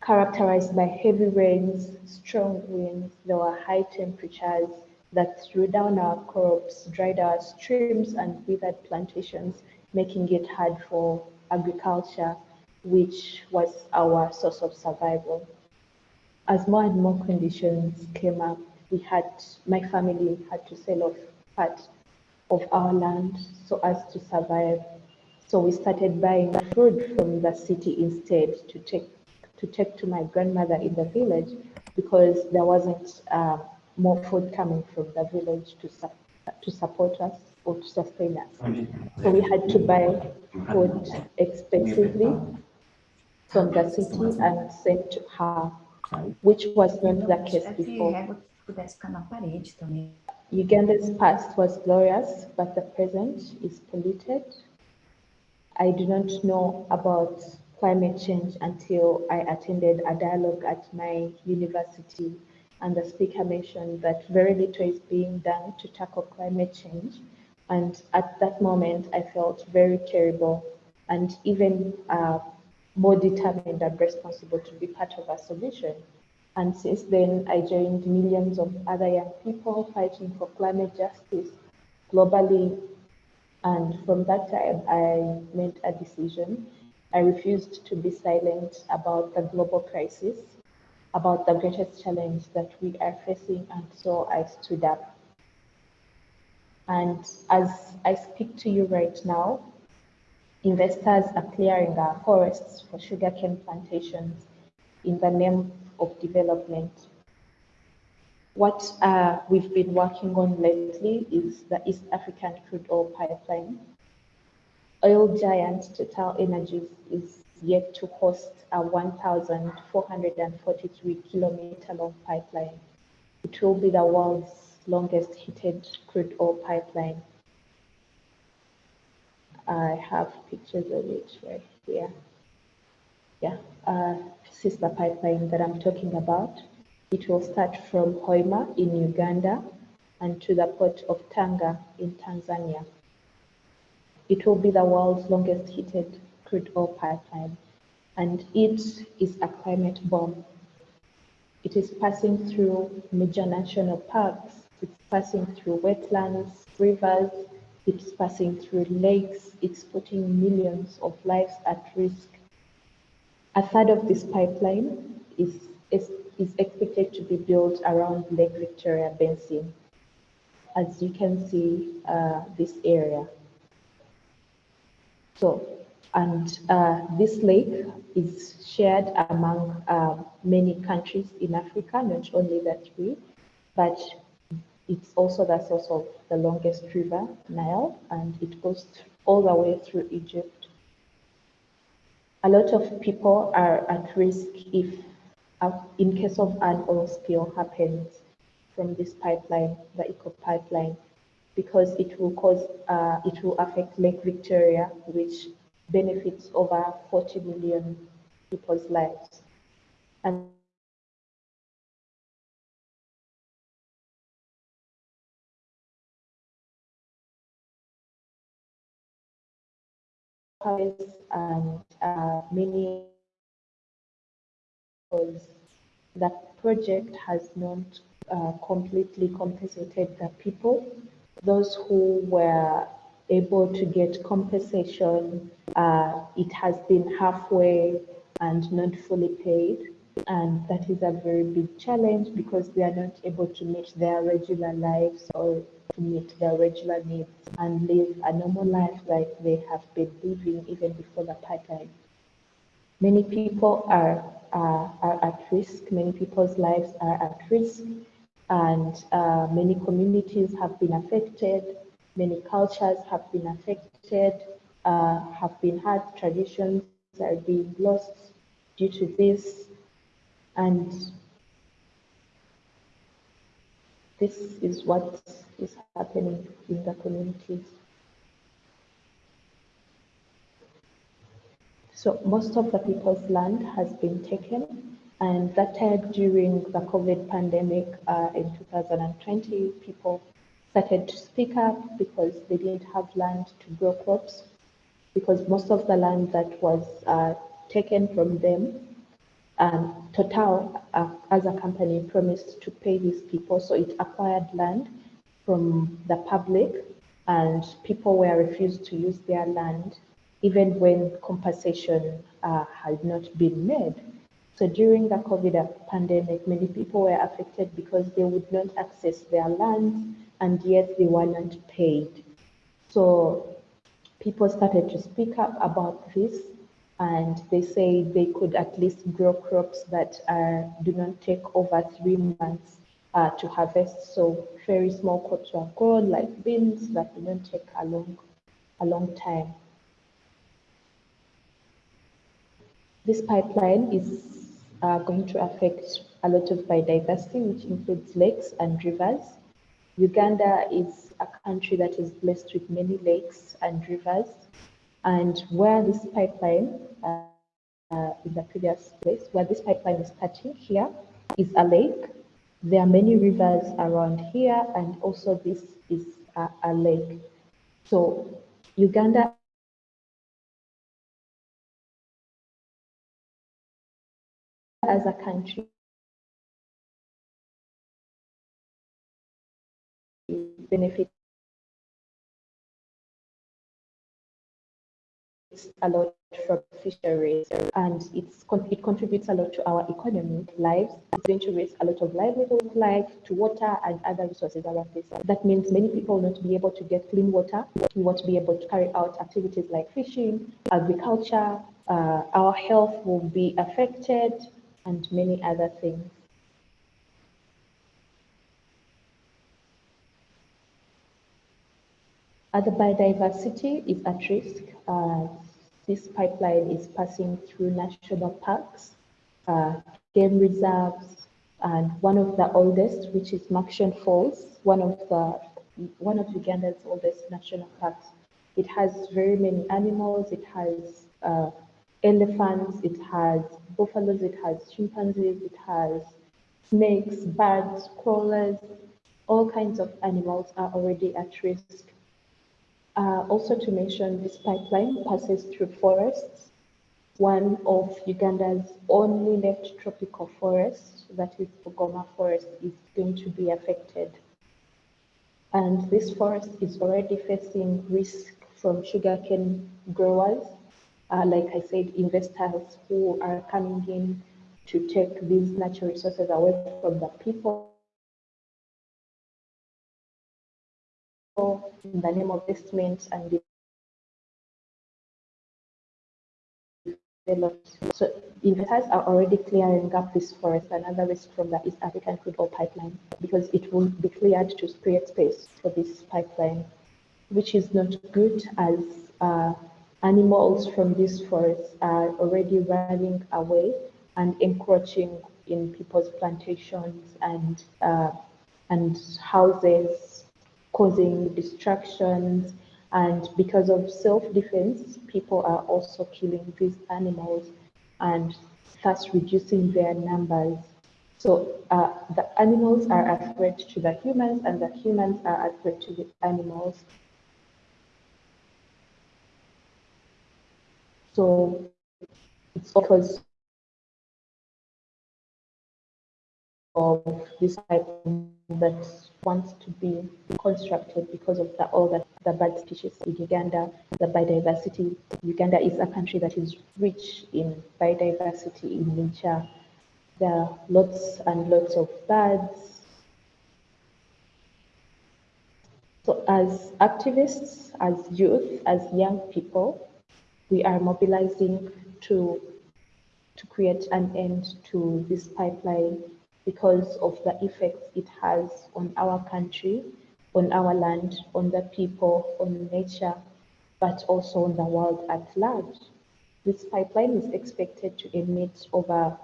characterized by heavy rains, strong winds, there were high temperatures, that threw down our crops, dried our streams, and withered plantations, making it hard for agriculture, which was our source of survival. As more and more conditions came up, we had, my family had to sell off part of our land so as to survive. So we started buying food from the city instead to take to take to my grandmother in the village because there wasn't uh, more food coming from the village to, su to support us or to sustain us. So we had to buy food expensively from the city and send to her, which was not the case before. Uganda's past was glorious, but the present is polluted. I do not know about climate change until I attended a dialogue at my university and the speaker mentioned that very little is being done to tackle climate change. And at that moment, I felt very terrible and even uh, more determined and responsible to be part of a solution. And since then, I joined millions of other young people fighting for climate justice globally. And from that time, I made a decision. I refused to be silent about the global crisis, about the greatest challenge that we are facing. And so I stood up. And as I speak to you right now, investors are clearing our forests for sugarcane plantations in the name of development. What uh, we've been working on lately is the East African crude oil pipeline. Oil giant Total Energies is yet to host a 1,443 kilometer long pipeline. It will be the world's longest heated crude oil pipeline. I have pictures of it right here. Yeah, uh, sister pipeline that I'm talking about. It will start from Hoima in Uganda and to the port of Tanga in Tanzania. It will be the world's longest heated crude oil pipeline, and it is a climate bomb. It is passing through major national parks, it's passing through wetlands, rivers, it's passing through lakes, it's putting millions of lives at risk. A third of this pipeline is, is, is expected to be built around Lake Victoria Basin. As you can see, uh, this area. So, and uh, this lake is shared among uh, many countries in Africa, not only the three, but it's also the source of the longest river, Nile, and it goes all the way through Egypt. A lot of people are at risk if, uh, in case of an oil spill happens from this pipeline, the EACOP pipeline, because it will cause, uh, it will affect Lake Victoria, which benefits over 40 million people's lives. And and uh, many because the project has not uh, completely compensated the people. Those who were able to get compensation, uh, it has been halfway and not fully paid. And that is a very big challenge because they are not able to meet their regular lives or to meet their regular needs and live a normal life like they have been living even before the pipeline. Many people are, are, are at risk, many people's lives are at risk, and uh, many communities have been affected, many cultures have been affected, uh, have been hurt, traditions are being lost due to this, and this is what is happening in the communities. So most of the people's land has been taken and that time during the COVID pandemic uh, in 2020, people started to speak up because they didn't have land to grow crops because most of the land that was uh, taken from them um, Total, uh, as a company, promised to pay these people, so it acquired land from the public, and people were refused to use their land, even when compensation uh, had not been made. So during the COVID pandemic, many people were affected because they would not access their lands, and yet they were not paid. So people started to speak up about this and they say they could at least grow crops that uh, do not take over three months uh, to harvest. So very small crops were grown like beans that do not take a long, a long time. This pipeline is uh, going to affect a lot of biodiversity, which includes lakes and rivers. Uganda is a country that is blessed with many lakes and rivers. And where this pipeline, uh, uh, in the previous place, where this pipeline is touching here, is a lake. There are many rivers around here, and also this is a, a lake. So Uganda as a country benefits a lot from fisheries and it's it contributes a lot to our economy lives. It's going to raise a lot of livelihood life to water and other resources around this that means many people will not be able to get clean water we won't be able to carry out activities like fishing agriculture uh, our health will be affected and many other things Other biodiversity is at risk. Uh, this pipeline is passing through national parks, uh, game reserves, and one of the oldest, which is Murchison Falls, one of the one of Uganda's oldest national parks. It has very many animals. It has uh, elephants. It has buffaloes. It has chimpanzees. It has snakes, birds, crawlers. All kinds of animals are already at risk uh, also to mention, this pipeline passes through forests. One of Uganda's only left tropical forests, that is Bugoma Forest, is going to be affected. And this forest is already facing risk from sugarcane growers. Uh, like I said, investors who are coming in to take these natural resources away from the people in the name of investment and. So investors are already clearing up this forest, another risk from the East African crude oil pipeline, because it will be cleared to create space for this pipeline, which is not good as uh, animals from this forest are already running away and encroaching in people's plantations and uh, and houses causing distractions. And because of self-defense, people are also killing these animals and thus reducing their numbers. So uh, the animals are a threat to the humans and the humans are a threat to the animals. So it's because of this type that wants to be constructed because of the, all the, the bird species in Uganda, the biodiversity. Uganda is a country that is rich in biodiversity in nature. There are lots and lots of birds. So as activists, as youth, as young people, we are mobilizing to, to create an end to this pipeline because of the effects it has on our country, on our land, on the people, on nature, but also on the world at large. This pipeline is expected to emit over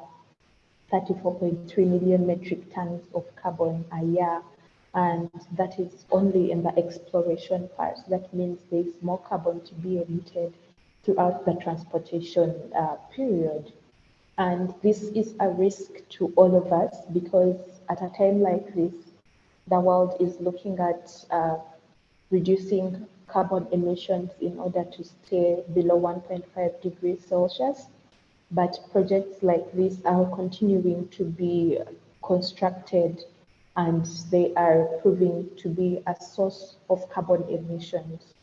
34.3 million metric tons of carbon a year. And that is only in the exploration part. That means there's more carbon to be emitted throughout the transportation uh, period. And this is a risk to all of us because at a time like this, the world is looking at uh, reducing carbon emissions in order to stay below 1.5 degrees Celsius. But projects like this are continuing to be constructed and they are proving to be a source of carbon emissions.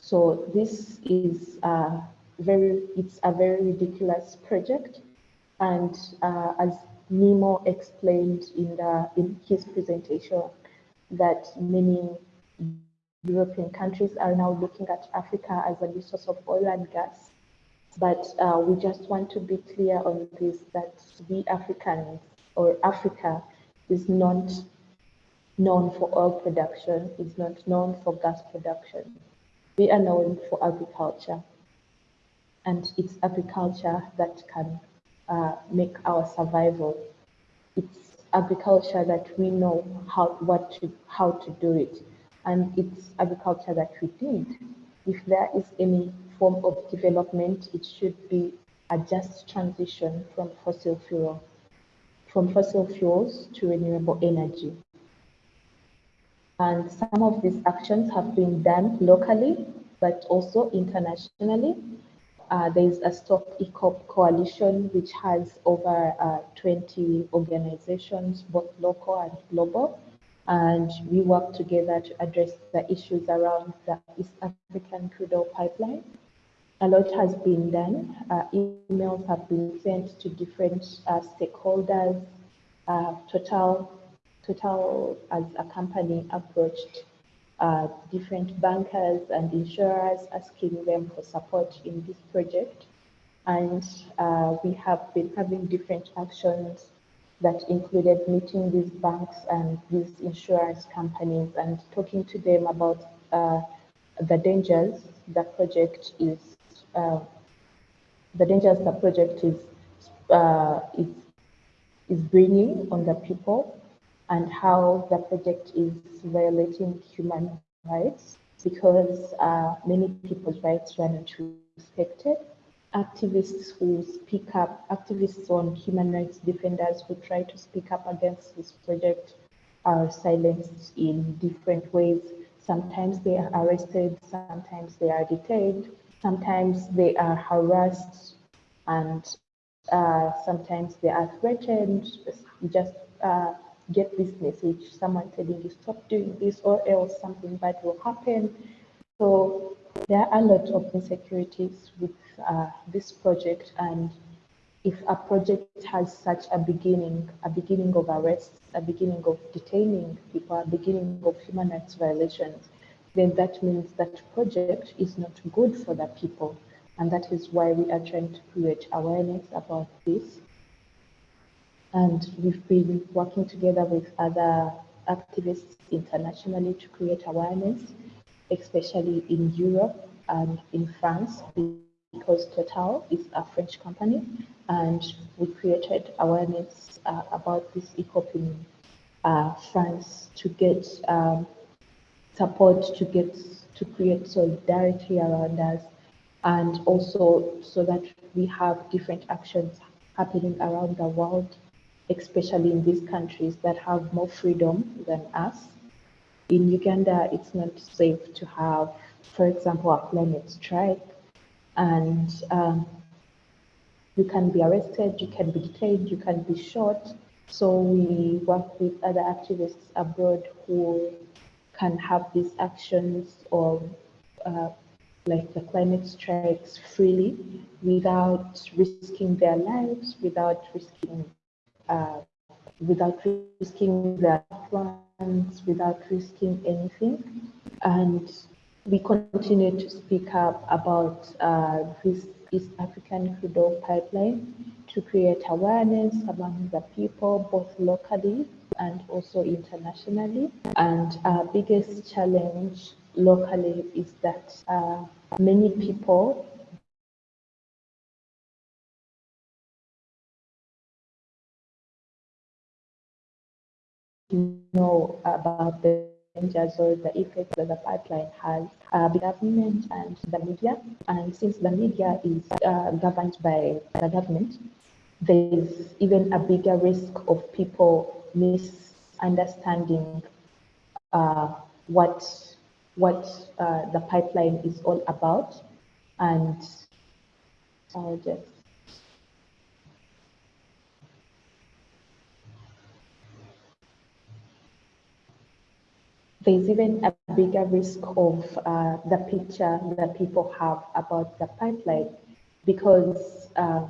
So this is a very, it's a very ridiculous project and uh, as Nnimmo explained in, the, in his presentation, that many European countries are now looking at Africa as a new source of oil and gas. But uh, we just want to be clear on this, that we Africans or Africa is not known for oil production, is not known for gas production. We are known for agriculture. And it's agriculture that can uh, make our survival. It's agriculture that we know how what to how to do it, and it's agriculture that we need. If there is any form of development, it should be a just transition from fossil fuel, from fossil fuels to renewable energy. And some of these actions have been done locally, but also internationally. Uh, there is a Stop EACOP coalition, which has over uh, 20 organizations, both local and global. and we work together to address the issues around the East African crude oil pipeline. A lot has been done. Uh, emails have been sent to different uh, stakeholders. Uh, Total, Total as a company approached uh, different bankers and insurers asking them for support in this project. And uh, we have been having different actions that included meeting these banks and these insurance companies and talking to them about uh, the dangers the project is, uh, the dangers the project is, uh, is, is bringing on the people and how the project is violating human rights because uh, many people's rights were not respected activists who speak up, activists on human rights defenders who try to speak up against this project are silenced in different ways. Sometimes they are arrested, sometimes they are detained, sometimes they are harassed, and uh, sometimes they are threatened. Just uh, get this message, someone telling you stop doing this or else something bad will happen. So there are a lot of insecurities with uh, this project and if a project has such a beginning, a beginning of arrests, a beginning of detaining people, a beginning of human rights violations, then that means that project is not good for the people. And that is why we are trying to create awareness about this. And we've been working together with other activists internationally to create awareness, especially in Europe and in France, because Total is a French company and we created awareness uh, about this EACOP in uh, France to get um, support, to get to create solidarity around us and also so that we have different actions happening around the world, especially in these countries that have more freedom than us. In Uganda, it's not safe to have, for example, a climate strike and um, you can be arrested, you can be detained, you can be shot. So we work with other activists abroad who can have these actions or uh, like the climate strikes freely without risking their lives, without risking uh, without risking their plans, without risking anything. And we continue to speak up about uh, this East African crude oil pipeline to create awareness among the people, both locally and also internationally. And our biggest challenge locally is that uh, many people know about the dangers or the effects that the pipeline has, uh, the government and the media. And since the media is uh, governed by the government, there is even a bigger risk of people misunderstanding uh, what what uh, the pipeline is all about. And I'll just there's even a bigger risk of uh, the picture that people have about the pipeline because uh,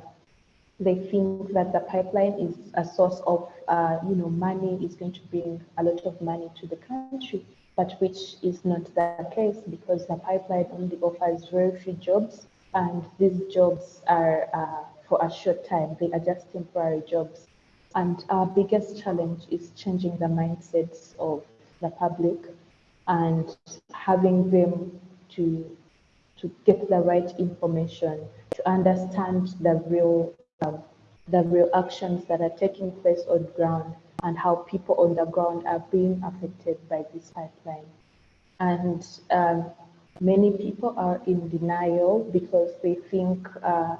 they think that the pipeline is a source of, uh, you know, money is going to bring a lot of money to the country, but which is not the case because the pipeline only offers very few jobs and these jobs are uh, for a short time. They are just temporary jobs. And our biggest challenge is changing the mindsets of the public and having them to to get the right information, to understand the real um, the real actions that are taking place on ground and how people on the ground are being affected by this pipeline. And um, many people are in denial because they think uh,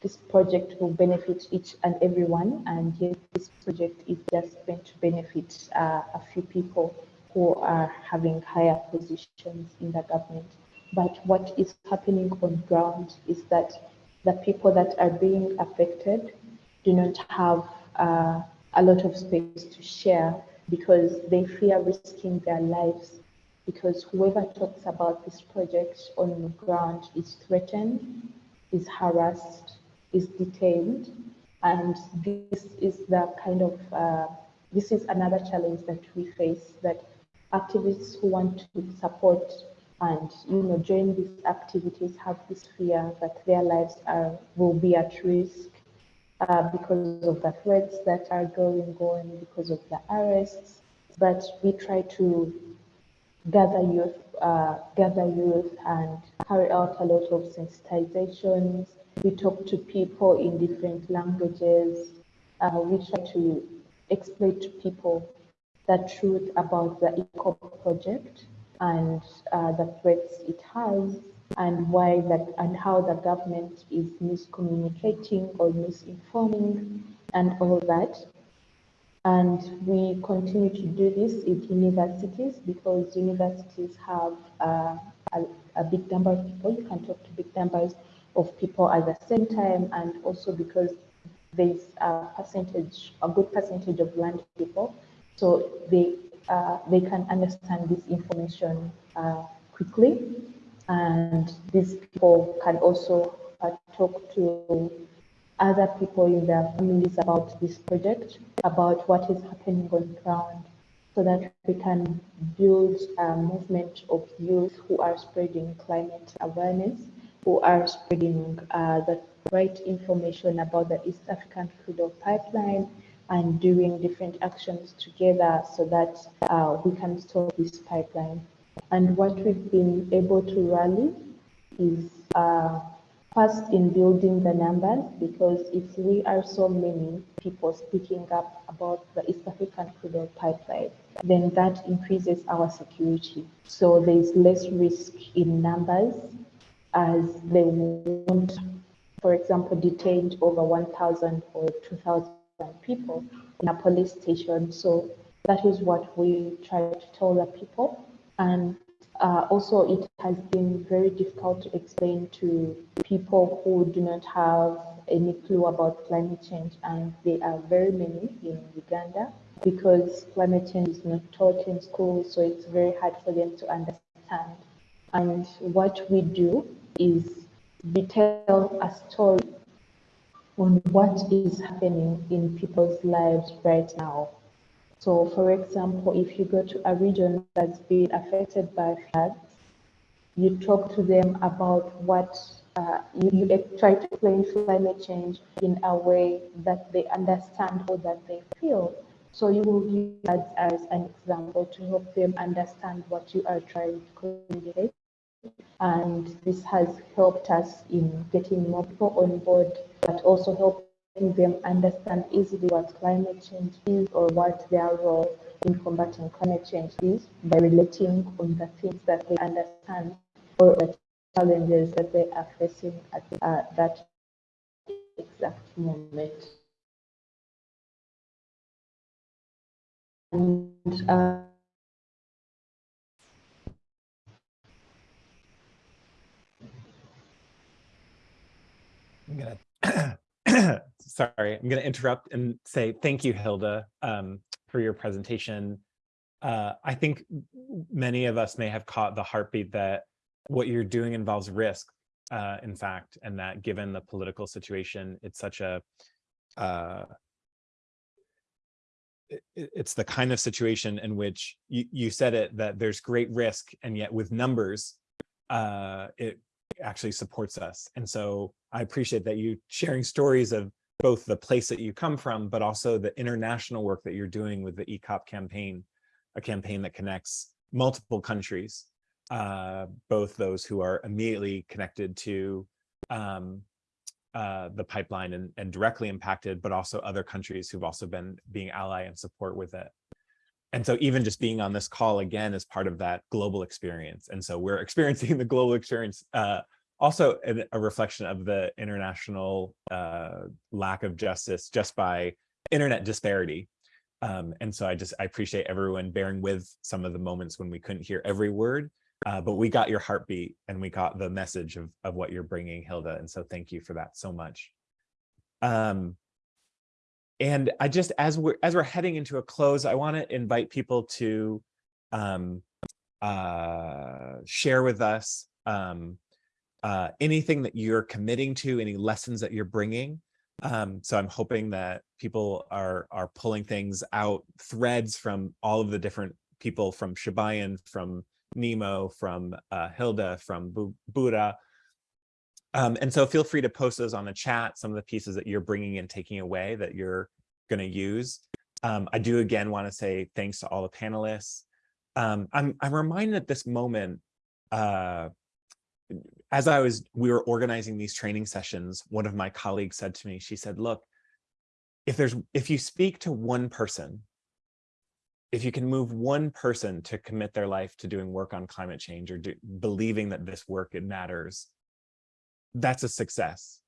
this project will benefit each and everyone, and yet this project is just going to benefit uh, a few people who are having higher positions in the government. But what is happening on ground is that the people that are being affected do not have uh, a lot of space to share because they fear risking their lives because whoever talks about this project on the ground is threatened, is harassed, is detained, and this is the kind of uh, this is another challenge that we face that activists who want to support and you know join these activities have this fear that their lives are will be at risk uh, because of the threats that are going on because of the arrests. But we try to gather youth uh, gather youth and carry out a lot of sensitizations. We talk to people in different languages uh, we try to explain to people the truth about the EACOP project and uh, the threats it has and why that and how the government is miscommunicating or misinforming and all that. And we continue to do this in universities because universities have uh, a, a big number of people. You can talk to big numbers of people at the same time and also because there's a percentage, a good percentage of land people, so they uh, they can understand this information uh, quickly, and these people can also uh, talk to other people in their families about this project, about what is happening on ground, so that we can build a movement of youth who are spreading climate awareness, who are spreading uh, the right information about the East African crude oil pipeline and doing different actions together so that uh, we can stop this pipeline. And what we've been able to rally is uh, first in building the numbers, because if we are so many people speaking up about the East African crude oil pipeline, then that increases our security. So there's less risk in numbers as they won't for example, detained over 1,000 or 2,000 people in a police station. So that is what we try to tell the people. And uh, also, it has been very difficult to explain to people who do not have any clue about climate change, and there are very many in Uganda because climate change is not taught in school, so it's very hard for them to understand. And what we do is we tell a story on what is happening in people's lives right now. So, for example, if you go to a region that's been affected by floods, you talk to them about what uh, you, you try to explain climate change in a way that they understand or that they feel. So you will use that as an example to help them understand what you are trying to communicate and this has helped us in getting more people on board, but also helping them understand easily what climate change is or what their role in combating climate change is by relating on the things that they understand or the challenges that they are facing at uh, that exact moment. And uh, I'm gonna, [CLEARS THROAT] sorry, I'm gonna interrupt and say thank you, Hilda, um, for your presentation. Uh, I think many of us may have caught the heartbeat that what you're doing involves risk, uh, in fact, and that given the political situation, it's such a, uh, it, it's the kind of situation in which you, you said it, that there's great risk, and yet with numbers, uh, it actually supports us. And so I appreciate that you sharing stories of both the place that you come from, but also the international work that you're doing with the EACOP campaign, a campaign that connects multiple countries, uh, both those who are immediately connected to um, uh, the pipeline and, and directly impacted, but also other countries who've also been being ally and support with it. And so even just being on this call again is part of that global experience. And so we're [LAUGHS] experiencing the global experience uh, also a, a, reflection of the international uh, lack of justice just by internet disparity. Um, and so I just, I appreciate everyone bearing with some of the moments when we couldn't hear every word, uh, but we got your heartbeat and we got the message of, of what you're bringing, Hilda. And so thank you for that so much. Um, and I just, as we're, as we're heading into a close, I want to invite people to um, uh, share with us um, uh, anything that you're committing to, any lessons that you're bringing. Um, so I'm hoping that people are are pulling things out, threads from all of the different people from Shibayan, from Nnimmo, from uh, Hilda, from Bu Bugra. Um, and so feel free to post those on the chat, some of the pieces that you're bringing and taking away that you're going to use. Um, I do again want to say thanks to all the panelists. Um, I'm, I'm reminded at this moment, uh, as I was, we were organizing these training sessions, one of my colleagues said to me, she said, look, if there's, if you speak to one person, if you can move one person to commit their life to doing work on climate change or do, believing that this work, it matters, that's a success.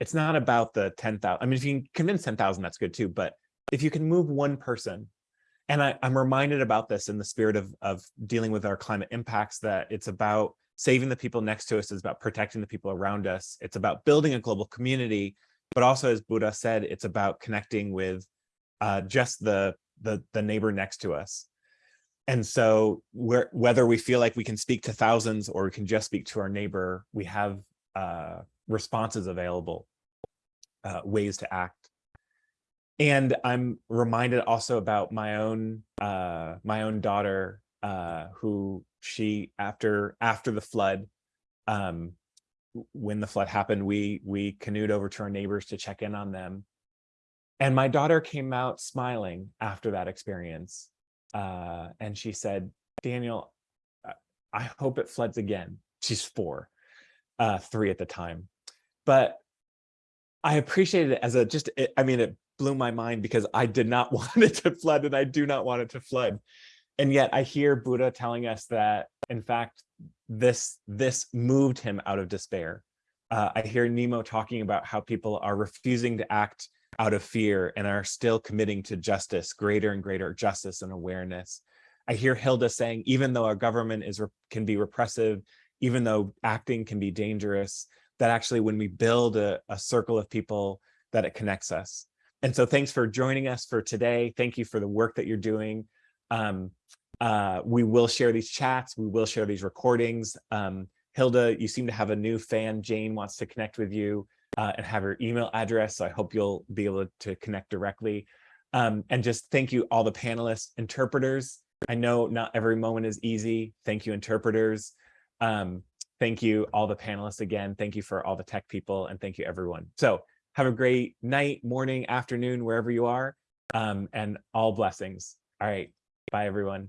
It's not about the 10,000. I mean, if you can convince 10,000, that's good too. But if you can move one person, and I, I'm reminded about this in the spirit of, of dealing with our climate impacts, that it's about saving the people next to us, it's about protecting the people around us. It's about building a global community, but also as Bugra said, it's about connecting with uh, just the, the, the neighbor next to us. And so whether we feel like we can speak to thousands or we can just speak to our neighbor, we have uh, responses available, uh, ways to act. And I'm reminded also about my own uh, my own daughter, uh, who she after after the flood, um, when the flood happened, we we canoed over to our neighbors to check in on them. And my daughter came out smiling after that experience. Uh, and she said, Daniel, I hope it floods again. She's four uh, three at the time. But I appreciated it as a just, it, I mean, it blew my mind because I did not [LAUGHS] want it to flood and I do not want it to flood. And yet I hear Bugra telling us that, in fact, this, this moved him out of despair. Uh, I hear Nnimmo talking about how people are refusing to act out of fear and are still committing to justice, greater and greater justice and awareness. I hear Hilda saying, even though our government is can be repressive, even though acting can be dangerous, that actually when we build a, a circle of people, that it connects us. And so thanks for joining us for today. Thank you for the work that you're doing. Um, uh, we will share these chats. We will share these recordings. Um, Hilda, you seem to have a new fan. Jane wants to connect with you uh, and have her email address. So I hope you'll be able to connect directly. Um, and just thank you all the panelists, interpreters. I know not every moment is easy. Thank you, interpreters. Um, thank you all the panelists again. Thank you for all the tech people and thank you everyone. So have a great night, morning, afternoon, wherever you are, um, and all blessings. All right. Bye, everyone.